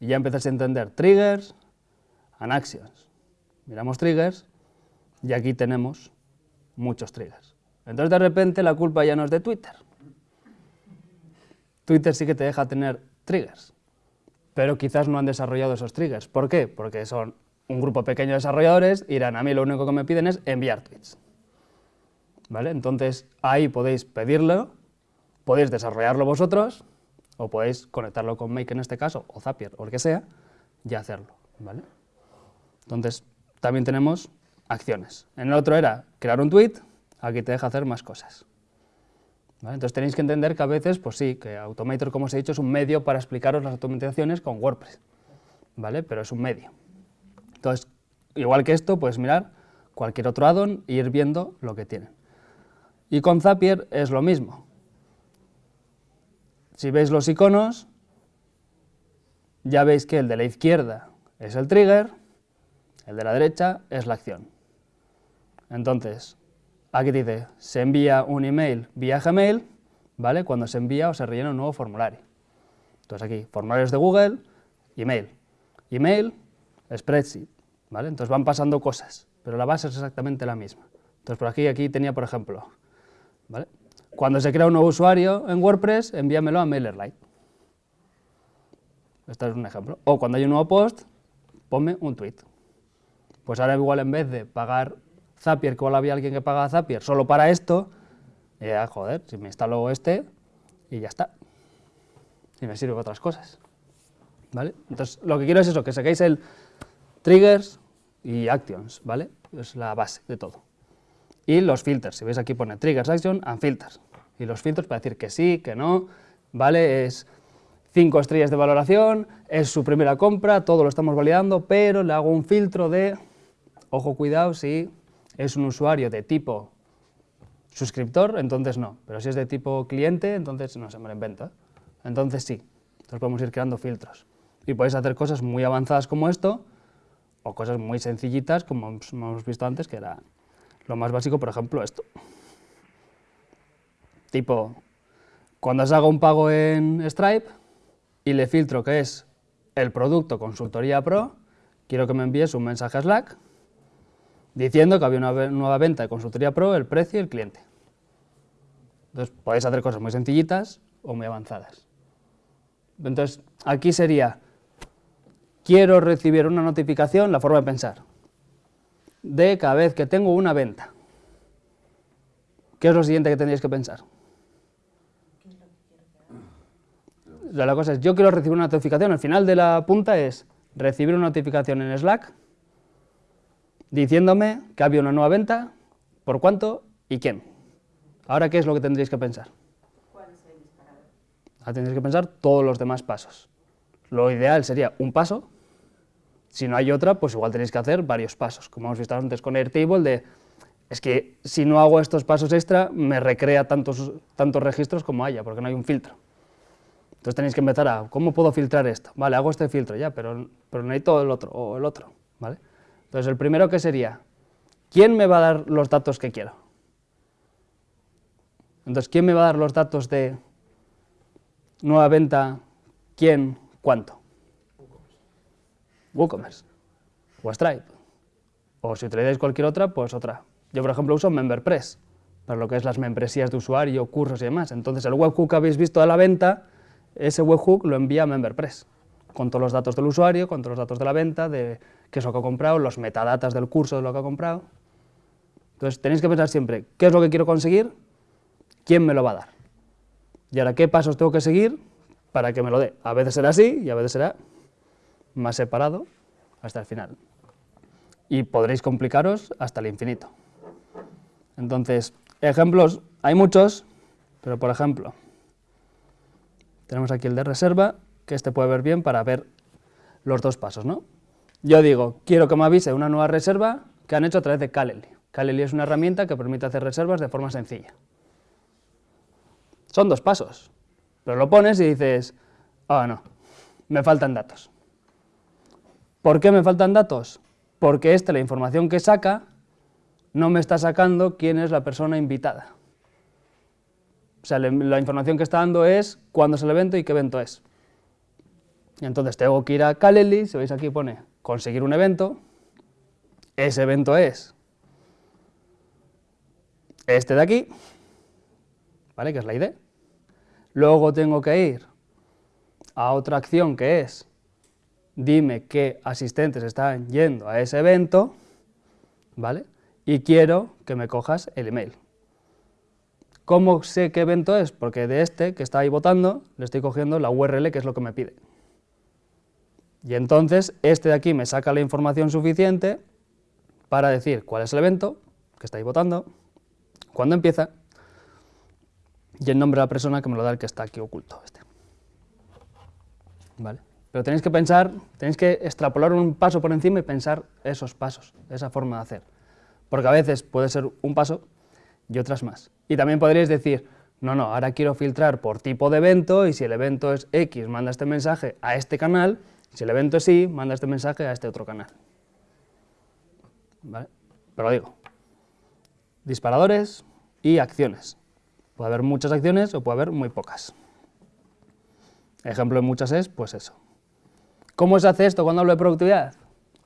y ya empiezas a entender triggers and actions. Miramos triggers y aquí tenemos muchos triggers. Entonces de repente la culpa ya no es de Twitter. Twitter sí que te deja tener triggers, pero quizás no han desarrollado esos triggers. ¿Por qué? Porque son un grupo pequeño de desarrolladores y dirán, a mí lo único que me piden es enviar tweets. ¿Vale? Entonces ahí podéis pedirlo, podéis desarrollarlo vosotros, o podéis conectarlo con Make en este caso, o Zapier, o el que sea, y hacerlo. ¿vale? Entonces también tenemos acciones. En el otro era crear un tweet, aquí te deja hacer más cosas. Entonces tenéis que entender que a veces, pues sí, que Automator, como os he dicho, es un medio para explicaros las automatizaciones con WordPress, ¿vale? Pero es un medio. Entonces, igual que esto, puedes mirar cualquier otro addon e ir viendo lo que tienen. Y con Zapier es lo mismo. Si veis los iconos, ya veis que el de la izquierda es el trigger, el de la derecha es la acción. Entonces, aquí dice, se envía un email vía Gmail, ¿vale? Cuando se envía o se rellena un nuevo formulario. Entonces aquí, formularios de Google, email. Email, spreadsheet, ¿vale? Entonces van pasando cosas, pero la base es exactamente la misma. Entonces por aquí, aquí tenía, por ejemplo, ¿vale? Cuando se crea un nuevo usuario en WordPress, envíamelo a MailerLite. Este es un ejemplo. O cuando hay un nuevo post, ponme un tweet. Pues ahora igual en vez de pagar Zapier, que igual había alguien que pagaba Zapier solo para esto, ya, joder, si me instalo este y ya está. Y me sirve para otras cosas. ¿Vale? Entonces, lo que quiero es eso, que saquéis el triggers y actions, ¿vale? Es la base de todo. Y los filters, si veis aquí pone triggers, action and filters. Y los filtros para decir que sí, que no, ¿vale? Es cinco estrellas de valoración, es su primera compra, todo lo estamos validando, pero le hago un filtro de, ojo, cuidado, si es un usuario de tipo suscriptor, entonces no, pero si es de tipo cliente, entonces no se me lo inventa. Entonces sí, entonces podemos ir creando filtros. Y podéis hacer cosas muy avanzadas como esto, o cosas muy sencillitas, como hemos visto antes, que era lo más básico, por ejemplo, esto. Tipo, cuando os hago un pago en Stripe y le filtro que es el producto Consultoría Pro, quiero que me envíes un mensaje a Slack diciendo que había una nueva venta de Consultoría Pro, el precio y el cliente. Entonces, podéis hacer cosas muy sencillitas o muy avanzadas. Entonces, aquí sería, quiero recibir una notificación, la forma de pensar, de cada vez que tengo una venta. ¿Qué es lo siguiente que tendríais que pensar? La cosa es, yo quiero recibir una notificación, el final de la punta es recibir una notificación en Slack diciéndome que había una nueva venta, por cuánto y quién. Ahora, ¿qué es lo que tendréis que pensar? ¿Cuál es el tendréis que pensar todos los demás pasos. Lo ideal sería un paso, si no hay otra, pues igual tenéis que hacer varios pasos, como hemos visto antes con Airtable, de es que si no hago estos pasos extra, me recrea tantos, tantos registros como haya, porque no hay un filtro. Entonces tenéis que empezar a, ¿cómo puedo filtrar esto? Vale, hago este filtro ya, pero, pero necesito el otro, o el otro, ¿vale? Entonces, el primero que sería, ¿quién me va a dar los datos que quiero? Entonces, ¿quién me va a dar los datos de nueva venta, quién, cuánto? WooCommerce, o Stripe, o si utilizáis cualquier otra, pues otra. Yo, por ejemplo, uso MemberPress, para lo que es las membresías de usuario, cursos y demás. Entonces, el webhook que habéis visto de la venta, ese webhook lo envía a MemberPress, con todos los datos del usuario, con todos los datos de la venta, de qué es lo que ha comprado, los metadatas del curso de lo que ha comprado. Entonces tenéis que pensar siempre, ¿qué es lo que quiero conseguir? ¿Quién me lo va a dar? Y ahora, ¿qué pasos tengo que seguir para que me lo dé? A veces será así y a veces será más separado hasta el final. Y podréis complicaros hasta el infinito. Entonces, ejemplos, hay muchos, pero por ejemplo, tenemos aquí el de reserva, que este puede ver bien para ver los dos pasos, ¿no? Yo digo, quiero que me avise una nueva reserva que han hecho a través de Calendly. Calendly es una herramienta que permite hacer reservas de forma sencilla. Son dos pasos, pero lo pones y dices, ah, no, me faltan datos. ¿Por qué me faltan datos? Porque esta, la información que saca, no me está sacando quién es la persona invitada. O sea, la información que está dando es cuándo es el evento y qué evento es. Y entonces tengo que ir a Calendly, si veis aquí pone conseguir un evento, ese evento es este de aquí, ¿vale? que es la ID. Luego tengo que ir a otra acción que es dime qué asistentes están yendo a ese evento, ¿vale? Y quiero que me cojas el email. ¿Cómo sé qué evento es? Porque de este que está ahí votando le estoy cogiendo la URL que es lo que me pide. Y entonces este de aquí me saca la información suficiente para decir cuál es el evento que está ahí votando, cuándo empieza y el nombre de la persona que me lo da el que está aquí oculto. Este. ¿Vale? Pero tenéis que pensar, tenéis que extrapolar un paso por encima y pensar esos pasos, esa forma de hacer. Porque a veces puede ser un paso y otras más. Y también podríais decir, no, no, ahora quiero filtrar por tipo de evento y si el evento es X, manda este mensaje a este canal, si el evento es Y, manda este mensaje a este otro canal. ¿Vale? Pero digo, disparadores y acciones. Puede haber muchas acciones o puede haber muy pocas. Ejemplo de muchas es, pues eso. ¿Cómo se hace esto cuando hablo de productividad?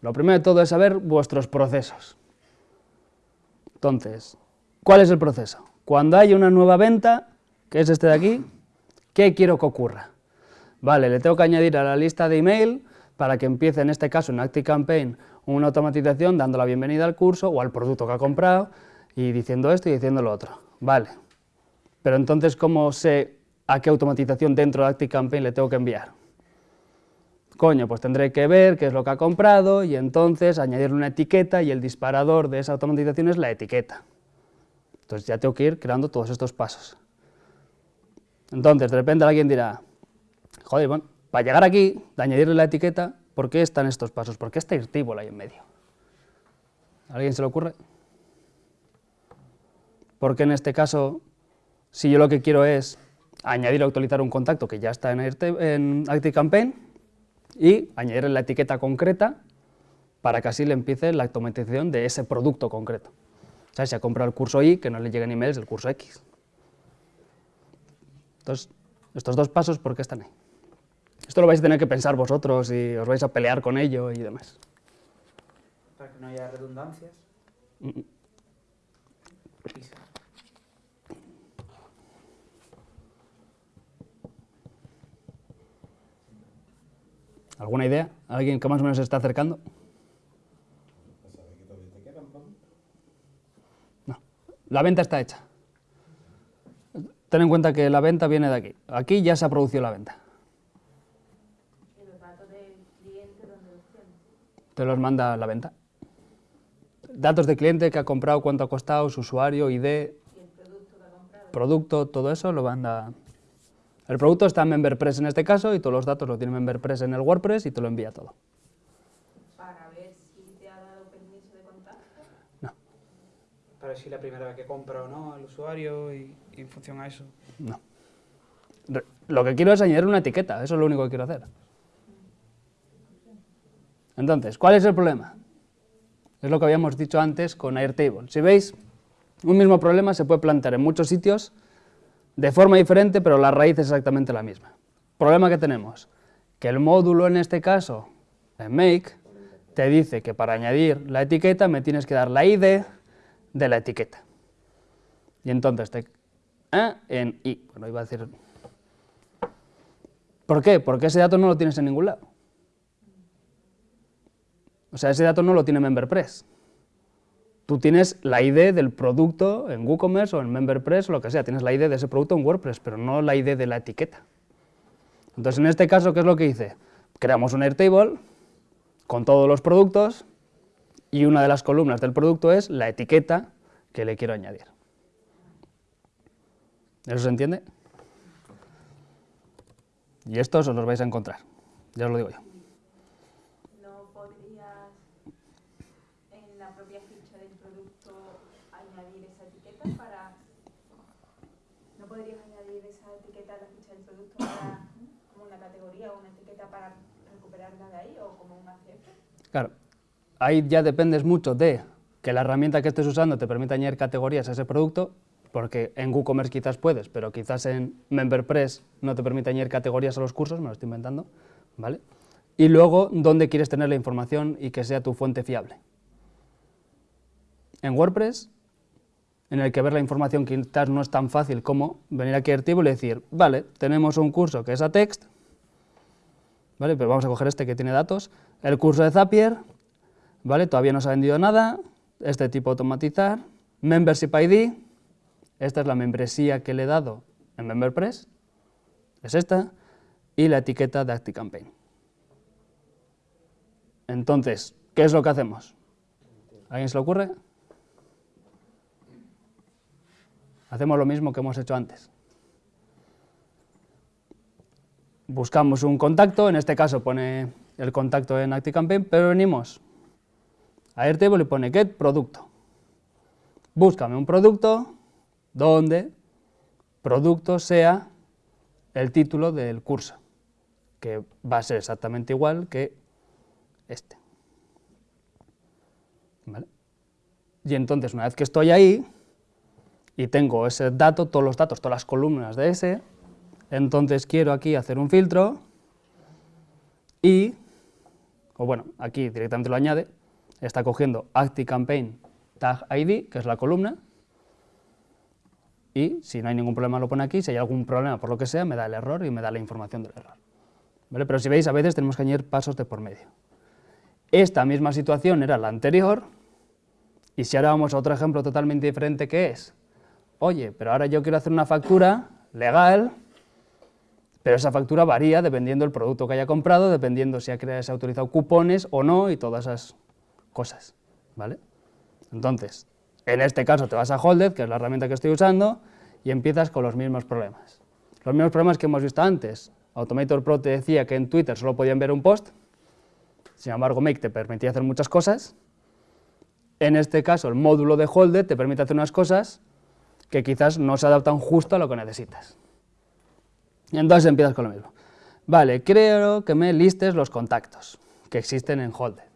Lo primero de todo es saber vuestros procesos. Entonces, ¿cuál es el proceso? Cuando hay una nueva venta, que es este de aquí, ¿qué quiero que ocurra? Vale, le tengo que añadir a la lista de email para que empiece, en este caso en ActiveCampaign, una automatización dando la bienvenida al curso o al producto que ha comprado y diciendo esto y diciendo lo otro. Vale, pero entonces, ¿cómo sé a qué automatización dentro de ActiveCampaign le tengo que enviar. Coño, pues tendré que ver qué es lo que ha comprado y entonces añadirle una etiqueta y el disparador de esa automatización es la etiqueta. Entonces ya tengo que ir creando todos estos pasos. Entonces, de repente alguien dirá, joder, bueno, para llegar aquí, de añadirle la etiqueta, ¿por qué están estos pasos? ¿Por qué está Irtable ahí en medio? ¿A alguien se le ocurre? Porque en este caso, si yo lo que quiero es añadir o actualizar un contacto que ya está en, en ActiveCampaign y añadir la etiqueta concreta para que así le empiece la automatización de ese producto concreto. O sea, si ha comprado el curso Y, que no le lleguen emails del curso X. Entonces, estos dos pasos, ¿por qué están ahí? Esto lo vais a tener que pensar vosotros y os vais a pelear con ello y demás. Para que no haya redundancias. Mm, mm. ¿Alguna idea? ¿Alguien que más o menos se está acercando? No. La venta está hecha. Ten en cuenta que la venta viene de aquí. Aquí ya se ha producido la venta. ¿Y los datos del cliente dónde los tienes? Te los manda la venta. Datos de cliente que ha comprado, cuánto ha costado, su usuario, ID, ¿Y el producto que ha comprado? producto, todo eso lo manda el producto está en MemberPress en este caso y todos los datos lo tiene MemberPress en el WordPress y te lo envía todo. Para ver si te ha dado permiso de contacto. No. Para ver si la primera vez que compra o no el usuario y, y en función a eso. No. Re- Lo que quiero es añadir una etiqueta, eso es lo único que quiero hacer. Entonces, ¿cuál es el problema? Es lo que habíamos dicho antes con Airtable. Si veis, un mismo problema se puede plantear en muchos sitios de forma diferente, pero la raíz es exactamente la misma. Problema que tenemos, que el módulo en este caso, en Make, te dice que para añadir la etiqueta me tienes que dar la ID de la etiqueta. Y entonces te... ¿eh? en I, bueno, iba a decir... ¿Por qué? Porque ese dato no lo tienes en ningún lado. O sea, ese dato no lo tiene MemberPress. Tú tienes la ID del producto en WooCommerce o en MemberPress o lo que sea, tienes la ID de ese producto en WordPress, pero no la ID de la etiqueta. Entonces, en este caso, ¿qué es lo que hice? Creamos un Airtable con todos los productos y una de las columnas del producto es la etiqueta que le quiero añadir. ¿Eso se entiende? Y estos os los vais a encontrar, ya os lo digo yo. ¿No podrías en la propia ficha del producto añadir esa etiqueta para... ¿No podrías añadir esa etiqueta a la ficha del producto para como una categoría o una etiqueta para recuperarla de ahí o como un ACF? Claro, ahí ya dependes mucho de que la herramienta que estés usando te permita añadir categorías a ese producto, porque en WooCommerce quizás puedes, pero quizás en MemberPress no te permite añadir categorías a los cursos, me lo estoy inventando, ¿vale? Y luego, dónde quieres tener la información y que sea tu fuente fiable. En WordPress, en el que ver la información quizás no es tan fácil como venir aquí a Airtable y decir, vale, tenemos un curso que es a text, ¿vale? pero vamos a coger este que tiene datos, el curso de Zapier, ¿vale? todavía no se ha vendido nada, este tipo automatizar, Membership ID, esta es la membresía que le he dado en MemberPress, es esta, y la etiqueta de ActiveCampaign. Entonces, ¿qué es lo que hacemos? ¿A alguien se le ocurre? Hacemos lo mismo que hemos hecho antes. Buscamos un contacto, en este caso pone el contacto en ActiveCampaign, pero venimos Airtable y pone get producto. Búscame un producto donde producto sea el título del curso, que va a ser exactamente igual que este. Y entonces, una vez que estoy ahí, y tengo ese dato, todos los datos, todas las columnas de ese, entonces quiero aquí hacer un filtro y, o bueno, aquí directamente lo añade, está cogiendo ActiveCampaign tag ID, que es la columna, y si no hay ningún problema lo pone aquí, si hay algún problema por lo que sea, me da el error y me da la información del error. ¿Vale? Pero si veis, a veces tenemos que añadir pasos de por medio. Esta misma situación era la anterior, y si ahora vamos a otro ejemplo totalmente diferente que es, oye, pero ahora yo quiero hacer una factura legal, pero esa factura varía dependiendo del producto que haya comprado, dependiendo si ha, se ha utilizado cupones o no y todas esas cosas, ¿vale? Entonces, en este caso te vas a Holded, que es la herramienta que estoy usando, y empiezas con los mismos problemas. Los mismos problemas que hemos visto antes. Automator Pro te decía que en Twitter solo podían ver un post, sin embargo Make te permitía hacer muchas cosas. En este caso el módulo de Holded te permite hacer unas cosas que quizás no se adaptan justo a lo que necesitas. Entonces empiezas con lo mismo. Vale, creo que me listes los contactos que existen en Holded.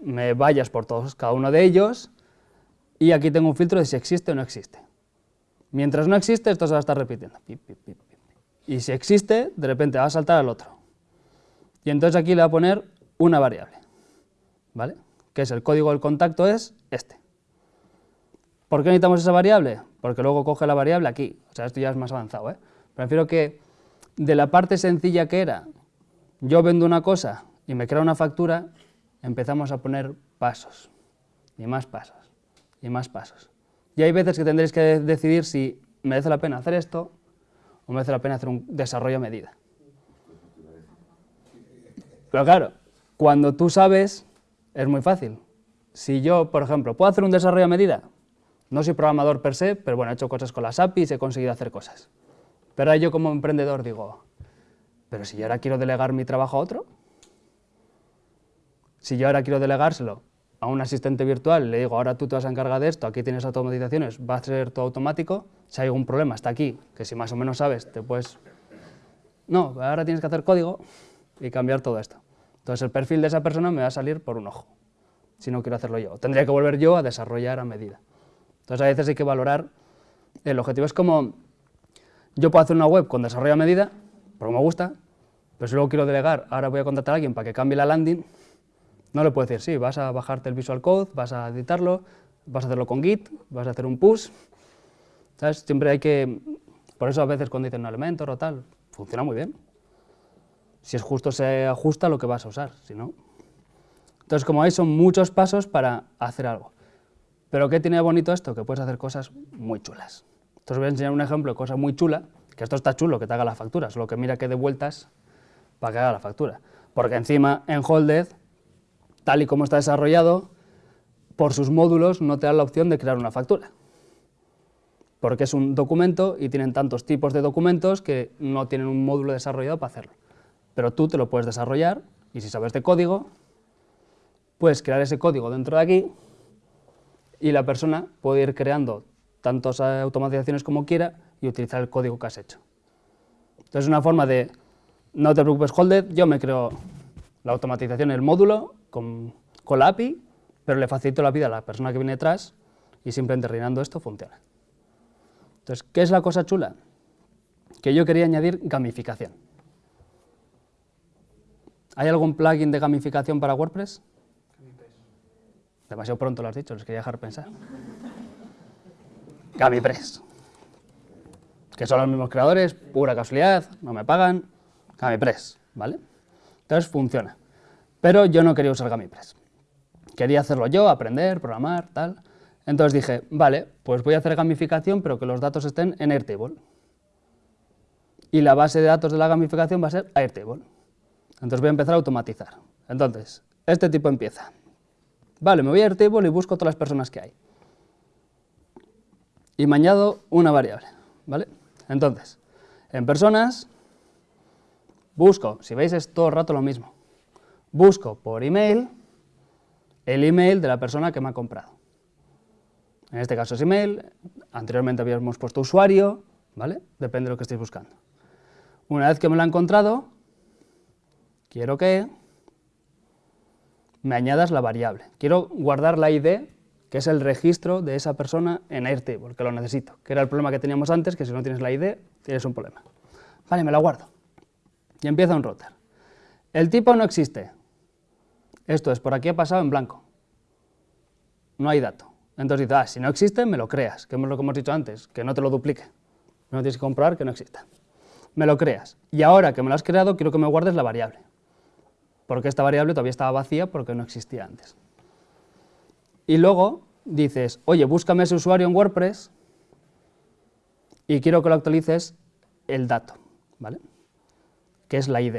Me vayas por todos, cada uno de ellos, y aquí tengo un filtro de si existe o no existe. Mientras no existe, esto se va a estar repitiendo. Y si existe, de repente va a saltar al otro. Y entonces aquí le va a poner una variable, ¿vale? Que es el código del contacto es este. ¿Por qué necesitamos esa variable? Porque luego coge la variable aquí. O sea, esto ya es más avanzado, ¿eh? Prefiero que de la parte sencilla que era, yo vendo una cosa y me crea una factura, empezamos a poner pasos, y más pasos, y más pasos. Y hay veces que tendréis que decidir si merece la pena hacer esto o merece la pena hacer un desarrollo a medida. Pero claro, cuando tú sabes, es muy fácil. Si yo, por ejemplo, puedo hacer un desarrollo a medida, no soy programador per se, pero bueno, he hecho cosas con las APIs, he conseguido hacer cosas. Pero ahí yo como emprendedor digo, pero si yo ahora quiero delegar mi trabajo a otro, si yo ahora quiero delegárselo a un asistente virtual, le digo, ahora tú te vas a encargar de esto, aquí tienes automatizaciones, va a ser todo automático, si hay algún problema, está aquí, que si más o menos sabes, te puedes... No, ahora tienes que hacer código y cambiar todo esto. Entonces el perfil de esa persona me va a salir por un ojo, si no quiero hacerlo yo. Tendría que volver yo a desarrollar a medida. Entonces a veces hay que valorar el objetivo. Es como, yo puedo hacer una web con desarrollo a medida, porque me gusta, pero si luego quiero delegar, ahora voy a contratar a alguien para que cambie la landing, no le puedo decir, sí, vas a bajarte el Visual Code, vas a editarlo, vas a hacerlo con Git, vas a hacer un push, ¿sabes? Siempre hay que, por eso a veces cuando dicen un Elementor o tal, funciona muy bien. Si es justo se ajusta lo que vas a usar, si no... Entonces, como veis, son muchos pasos para hacer algo. Pero ¿qué tiene bonito esto? Que puedes hacer cosas muy chulas. Entonces os voy a enseñar un ejemplo de cosa muy chula, que esto está chulo, que te haga la factura, solo que mira que de vueltas para que haga la factura. Porque encima en Holded, tal y como está desarrollado, por sus módulos no te da la opción de crear una factura. Porque es un documento y tienen tantos tipos de documentos que no tienen un módulo desarrollado para hacerlo. Pero tú te lo puedes desarrollar y si sabes de código, puedes crear ese código dentro de aquí y la persona puede ir creando tantas automatizaciones como quiera y utilizar el código que has hecho. Entonces es una forma de, no te preocupes, Holded, yo me creo la automatización, el módulo con, con la API, pero le facilito la vida a la persona que viene detrás y simplemente rellenando esto funciona. Entonces, ¿qué es la cosa chula? Que yo quería añadir gamificación. ¿Hay algún plugin de gamificación para WordPress? Demasiado pronto lo has dicho, les quería dejar pensar. [laughs] GamiPress. Que son los mismos creadores, pura casualidad, no me pagan. GamiPress, ¿vale? Entonces funciona. Pero yo no quería usar GamiPress. Quería hacerlo yo, aprender, programar, tal. Entonces dije, vale, pues voy a hacer gamificación, pero que los datos estén en Airtable. Y la base de datos de la gamificación va a ser Airtable. Entonces voy a empezar a automatizar. Entonces, este tipo empieza. Vale, me voy a Airtable y busco todas las personas que hay. Y me añado una variable, ¿vale? Entonces, en personas, busco, si veis es todo el rato lo mismo, busco por email el email de la persona que me ha comprado. En este caso es email, anteriormente habíamos puesto usuario, ¿vale? Depende de lo que estéis buscando. Una vez que me lo ha encontrado, quiero que me añadas la variable. Quiero guardar la ID, que es el registro de esa persona en Airtable, que lo necesito, que era el problema que teníamos antes, que si no tienes la ID, tienes un problema. Vale, me la guardo. Y empieza un router. El tipo no existe. Esto es, por aquí ha pasado en blanco. No hay dato. Entonces dice, ah, si no existe, me lo creas, que es lo que hemos dicho antes, que no te lo duplique. No tienes que comprobar que no exista. Me lo creas. Y ahora que me lo has creado, quiero que me guardes la variable porque esta variable todavía estaba vacía porque no existía antes. Y luego dices, oye, búscame ese usuario en WordPress y quiero que lo actualices el dato, ¿vale? Que es la ID.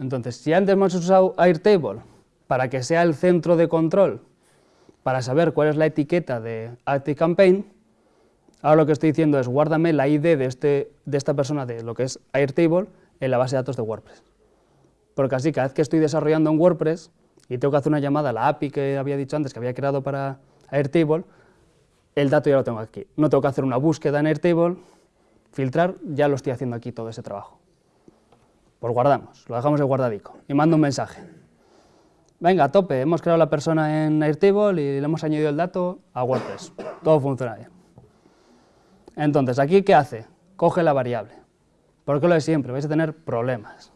Entonces, si antes hemos usado Airtable para que sea el centro de control, para saber cuál es la etiqueta de ActiveCampaign, ahora lo que estoy diciendo es guárdame la ID de, este, de esta persona de lo que es Airtable en la base de datos de WordPress porque así cada vez que estoy desarrollando en WordPress y tengo que hacer una llamada a la API que había dicho antes que había creado para Airtable, el dato ya lo tengo aquí. No tengo que hacer una búsqueda en Airtable, filtrar, ya lo estoy haciendo aquí todo ese trabajo. Pues guardamos, lo dejamos de guardadico y mando un mensaje. Venga, a tope, hemos creado la persona en Airtable y le hemos añadido el dato a WordPress. Todo funciona bien. Entonces, ¿aquí qué hace? Coge la variable. Porque lo de siempre, vais a tener problemas.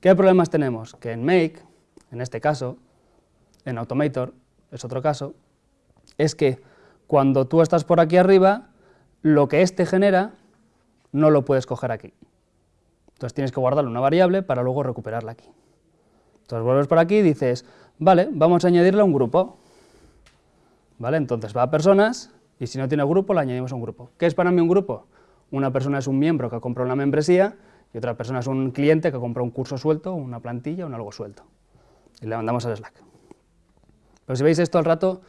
¿Qué problemas tenemos? Que en Make, en este caso, en Automator, es otro caso, es que cuando tú estás por aquí arriba, lo que éste genera no lo puedes coger aquí. Entonces tienes que guardarle una variable para luego recuperarla aquí. Entonces vuelves por aquí y dices, vale, vamos a añadirle un grupo. ¿Vale? Entonces va a personas y si no tiene grupo, le añadimos a un grupo. ¿Qué es para mí un grupo? Una persona es un miembro que ha comprado una membresía y otra persona es un cliente que compra un curso suelto, una plantilla, un algo suelto. Y le mandamos al Slack. Pero si veis esto al rato,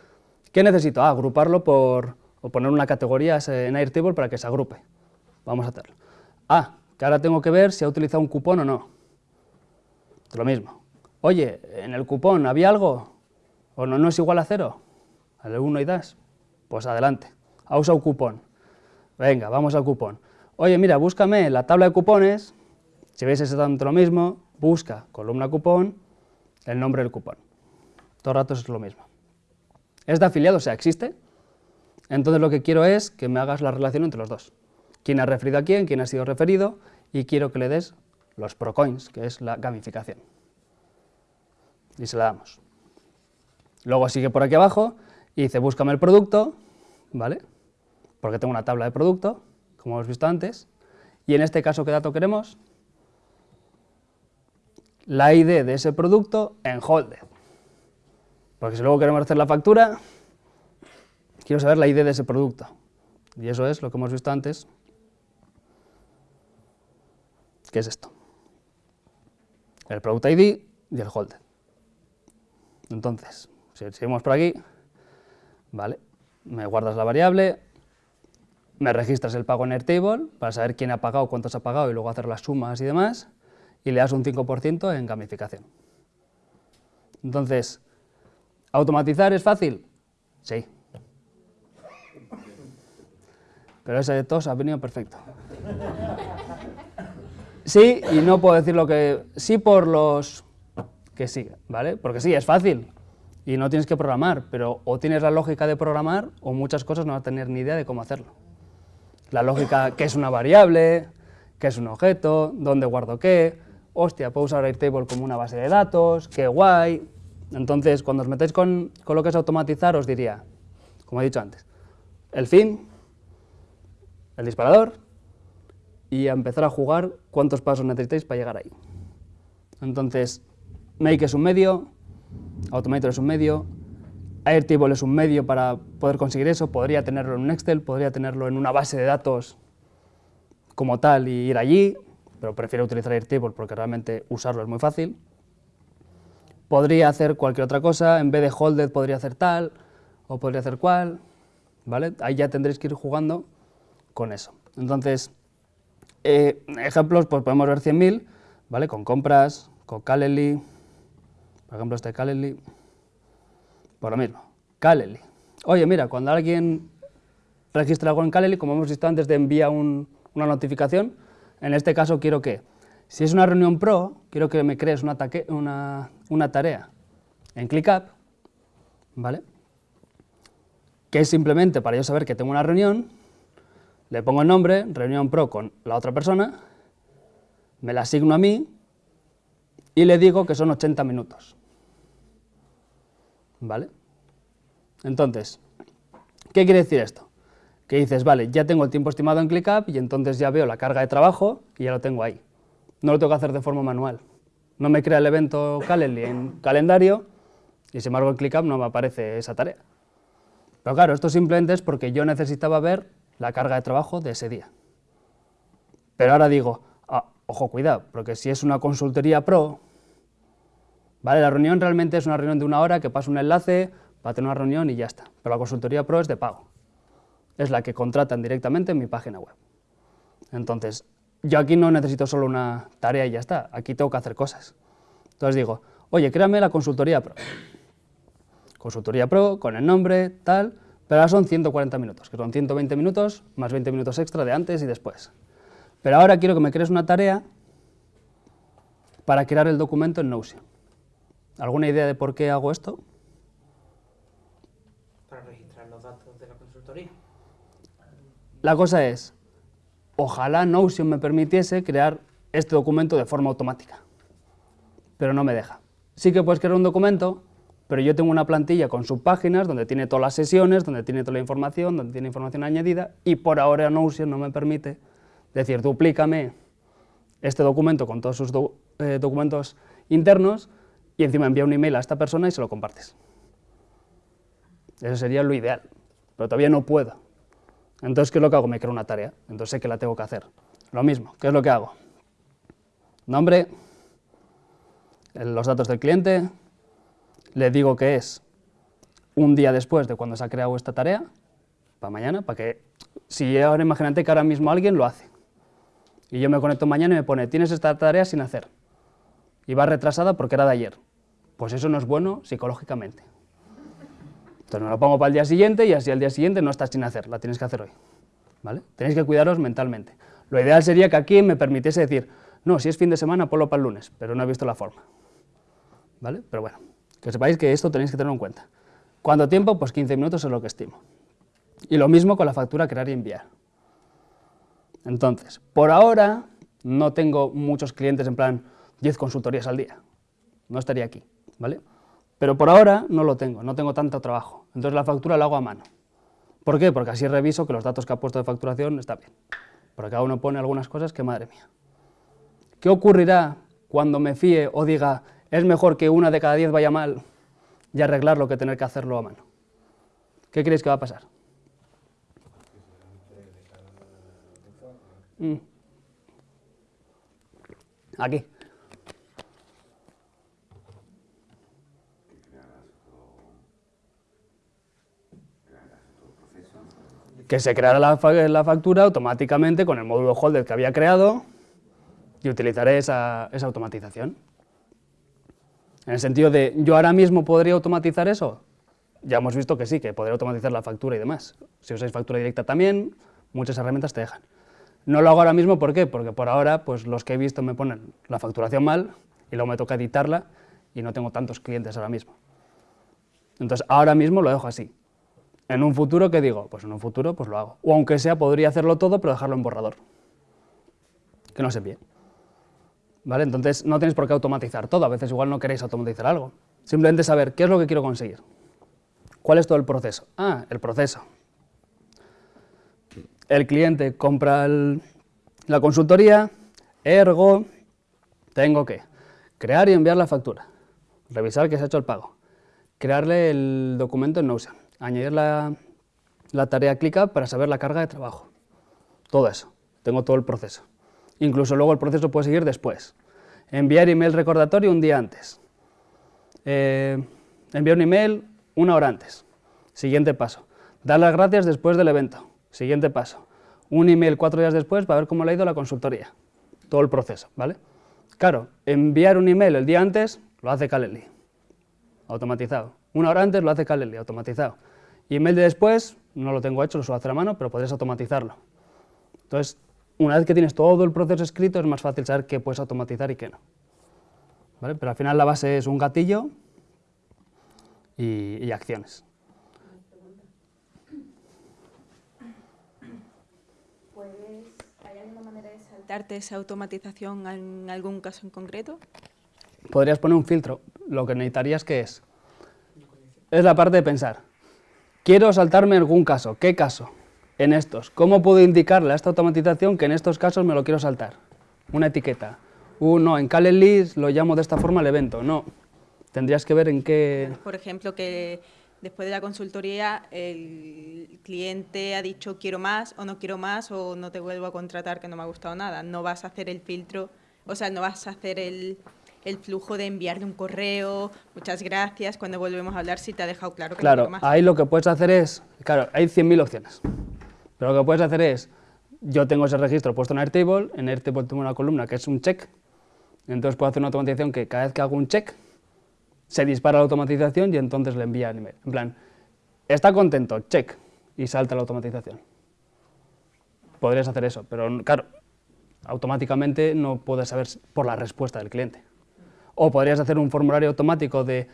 ¿qué necesito? Ah, agruparlo por, o poner una categoría en Airtable para que se agrupe. Vamos a hacerlo. Ah, que ahora tengo que ver si ha utilizado un cupón o no. Lo mismo. Oye, en el cupón había algo, o no, no es igual a cero, al 1 y das, pues adelante. Ha usado cupón. Venga, vamos al cupón. Oye, mira, búscame la tabla de cupones si veis exactamente lo mismo, busca columna cupón, el nombre del cupón. Todo el rato es lo mismo. Es de afiliado, o sea, existe. Entonces lo que quiero es que me hagas la relación entre los dos. ¿Quién ha referido a quién? ¿Quién ha sido referido? Y quiero que le des los procoins, que es la gamificación. Y se la damos. Luego sigue por aquí abajo y dice búscame el producto, ¿vale? Porque tengo una tabla de producto, como hemos visto antes. Y en este caso, ¿qué dato queremos? la ID de ese producto en Holded. Porque si luego queremos hacer la factura, quiero saber la ID de ese producto. Y eso es lo que hemos visto antes, que es esto. El Product ID y el Holded. Entonces, si seguimos por aquí, vale, me guardas la variable, me registras el pago en Airtable para saber quién ha pagado, cuántos ha pagado y luego hacer las sumas y demás y le das un 5% en gamificación. Entonces, ¿automatizar es fácil? Sí. Pero ese de todos ha venido perfecto. Sí y no puedo decir lo que... Sí por los que sí, ¿vale? Porque sí, es fácil y no tienes que programar, pero o tienes la lógica de programar o muchas cosas no vas a tener ni idea de cómo hacerlo. La lógica, qué es una variable, qué es un objeto, dónde guardo qué, hostia, puedo usar Airtable como una base de datos, qué guay. Entonces, cuando os metéis con, con lo que es automatizar, os diría, como he dicho antes, el fin, el disparador, y a empezar a jugar cuántos pasos necesitáis para llegar ahí. Entonces, Make es un medio, Automator es un medio, Airtable es un medio para poder conseguir eso, podría tenerlo en un Excel, podría tenerlo en una base de datos como tal y ir allí, pero prefiero utilizar Airtable porque realmente usarlo es muy fácil. Podría hacer cualquier otra cosa, en vez de Holded podría hacer tal, o podría hacer cual, ¿vale? Ahí ya tendréis que ir jugando con eso. Entonces, eh, ejemplos, pues podemos ver 100.000, ¿vale? Con compras, con Calendly, por ejemplo este Calendly, por lo mismo, Calendly. Oye, mira, cuando alguien registra algo en Calendly, como hemos visto antes de envía una notificación, en este caso quiero que, si es una reunión pro, quiero que me crees una, una, una tarea en ClickUp, ¿vale? Que es simplemente para yo saber que tengo una reunión, le pongo el nombre, reunión pro con la otra persona, me la asigno a mí y le digo que son 80 minutos. ¿Vale? Entonces, ¿qué quiere decir esto? Que dices, vale, ya tengo el tiempo estimado en ClickUp y entonces ya veo la carga de trabajo y ya lo tengo ahí. No lo tengo que hacer de forma manual. No me crea el evento Calendly en calendario y sin embargo en ClickUp no me aparece esa tarea. Pero claro, esto simplemente es porque yo necesitaba ver la carga de trabajo de ese día. Pero ahora digo, ah, ojo, cuidado, porque si es una consultoría pro, ¿vale? La reunión realmente es una reunión de una hora que pasa un enlace para tener una reunión y ya está. Pero la consultoría pro es de pago. Es la que contratan directamente en mi página web. Entonces, yo aquí no necesito solo una tarea y ya está, aquí tengo que hacer cosas. Entonces digo, oye, créame la consultoría pro. Consultoría pro, con el nombre, tal, pero ahora son 140 minutos, que son 120 minutos más 20 minutos extra de antes y después. Pero ahora quiero que me crees una tarea para crear el documento en Notion. ¿Alguna idea de por qué hago esto? Para registrar los datos de la consultoría. La cosa es, ojalá Notion me permitiese crear este documento de forma automática, pero no me deja. Sí que puedes crear un documento pero yo tengo una plantilla con subpáginas donde tiene todas las sesiones, donde tiene toda la información, donde tiene información añadida, y por ahora Notion no me permite decir, duplícame este documento con todos sus eh, documentos internos y encima envía un email a esta persona y se lo compartes. Eso sería lo ideal, pero todavía no puedo. Entonces, ¿qué es lo que hago? Me creo una tarea, entonces sé que la tengo que hacer. Lo mismo, ¿qué es lo que hago? Nombre, los datos del cliente, le digo que es un día después de cuando se ha creado esta tarea, para mañana, para que, si ahora imagínate que ahora mismo alguien lo hace, y yo me conecto mañana y me pone, tienes esta tarea sin hacer, y va retrasada porque era de ayer, pues eso no es bueno psicológicamente. Entonces me lo pongo para el día siguiente y así al día siguiente no estás sin hacer, la tienes que hacer hoy. ¿vale? Tenéis que cuidaros mentalmente. Lo ideal sería que aquí me permitiese decir, no, si es fin de semana, ponlo para el lunes, pero no he visto la forma. ¿Vale? Pero bueno. Que sepáis que esto tenéis que tenerlo en cuenta. ¿Cuánto tiempo? Pues 15 minutos es lo que estimo. Y lo mismo con la factura crear y enviar. Entonces, por ahora no tengo muchos clientes en plan 10 consultorías al día. No estaría aquí, ¿vale? Pero por ahora no lo tengo, no tengo tanto trabajo. Entonces la factura la hago a mano. ¿Por qué? Porque así reviso que los datos que ha puesto de facturación están bien. Porque cada uno pone algunas cosas que, madre mía. ¿Qué ocurrirá cuando me fíe o diga, es mejor que una de cada diez vaya mal y arreglarlo que tener que hacerlo a mano. ¿Qué creéis que va a pasar? Mm. Aquí. Que se creara la, factura automáticamente con el módulo holder que había creado y utilizaré esa automatización. En el sentido de, ¿yo ahora mismo podría automatizar eso? Ya hemos visto que sí, que podría automatizar la factura y demás. Si usáis factura directa también, muchas herramientas te dejan. No lo hago ahora mismo, ¿por qué? Porque por ahora pues los que he visto me ponen la facturación mal y luego me toca editarla y no tengo tantos clientes ahora mismo. Entonces ahora mismo lo dejo así. En un futuro, ¿qué digo? Pues en un futuro pues lo hago. O aunque sea, podría hacerlo todo, pero dejarlo en borrador. Que no se envíe. ¿Vale? Entonces no tenéis por qué automatizar todo, a veces igual no queréis automatizar algo. Simplemente saber qué es lo que quiero conseguir. ¿Cuál es todo el proceso? Ah, el proceso. El cliente compra la consultoría, ergo, tengo que crear y enviar la factura, revisar que se ha hecho el pago, crearle el documento en Notion, añadir la, la tarea ClickUp para saber la carga de trabajo. Todo eso, tengo todo el proceso. Incluso luego el proceso puede seguir después. Enviar email recordatorio un día antes. Eh, enviar un email una hora antes. Siguiente paso. Dar las gracias después del evento. Siguiente paso. Un email cuatro días después para ver cómo le ha ido la consultoría. Todo el proceso, ¿vale? Claro, enviar un email el día antes lo hace Calendly, automatizado. Una hora antes lo hace Calendly, automatizado. Y email de después, no lo tengo hecho, lo suelo hacer a mano, pero podrías automatizarlo. Entonces, una vez que tienes todo el proceso escrito, es más fácil saber qué puedes automatizar y qué no. ¿Vale? Pero al final la base es un gatillo y, y acciones. ¿Hay alguna manera de saltarte esa automatización en algún caso en concreto? Podrías poner un filtro. Lo que necesitarías que es, es la parte de pensar. Quiero saltarme algún caso. ¿Qué caso? En estos. ¿Cómo puedo indicarle a esta automatización que en estos casos me lo quiero saltar? Una etiqueta. Uh, no, en Calendly lo llamo de esta forma el evento. No. Tendrías que ver en qué... Por ejemplo, que después de la consultoría el cliente ha dicho quiero más o no quiero más o no te vuelvo a contratar que no me ha gustado nada. No vas a hacer el filtro, o sea, no vas a hacer el, el flujo de enviarle un correo, muchas gracias, cuando volvemos a hablar si te ha dejado claro que Claro, no más. ahí lo que puedes hacer es, claro, hay 100.000 opciones, pero lo que puedes hacer es, yo tengo ese registro puesto en Airtable, en Airtable tengo una columna que es un check, entonces puedo hacer una automatización que cada vez que hago un check, se dispara la automatización y entonces le envía el email. En plan, está contento, check, y salta la automatización. Podrías hacer eso, pero claro, automáticamente no puedes saber por la respuesta del cliente. O podrías hacer un formulario automático de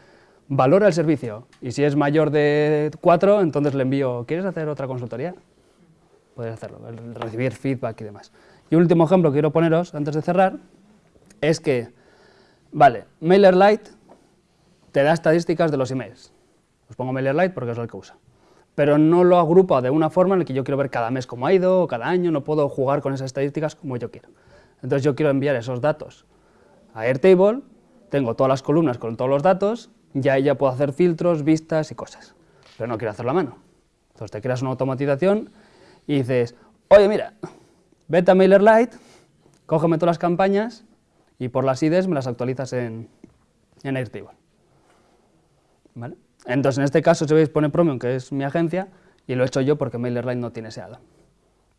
valora el servicio, y si es mayor de 4, entonces le envío, ¿quieres hacer otra consultoría? Podrías hacerlo, recibir feedback y demás. Y último ejemplo que quiero poneros antes de cerrar, es que, vale, MailerLite te da estadísticas de los emails. Os pongo MailerLite porque es el que usa. Pero no lo agrupa de una forma en la que yo quiero ver cada mes cómo ha ido, o cada año, no puedo jugar con esas estadísticas como yo quiero. Entonces yo quiero enviar esos datos a Airtable, tengo todas las columnas con todos los datos, y ahí ya puedo hacer filtros, vistas y cosas. Pero no quiero hacerlo a mano. Entonces te creas una automatización y dices, oye mira, vete a MailerLite, cógeme todas las campañas y por las IDs me las actualizas en, en Airtable. ¿Vale? Entonces, en este caso, si veis, pone Promium, que es mi agencia, y lo he hecho yo porque MailerLite no tiene ese addon.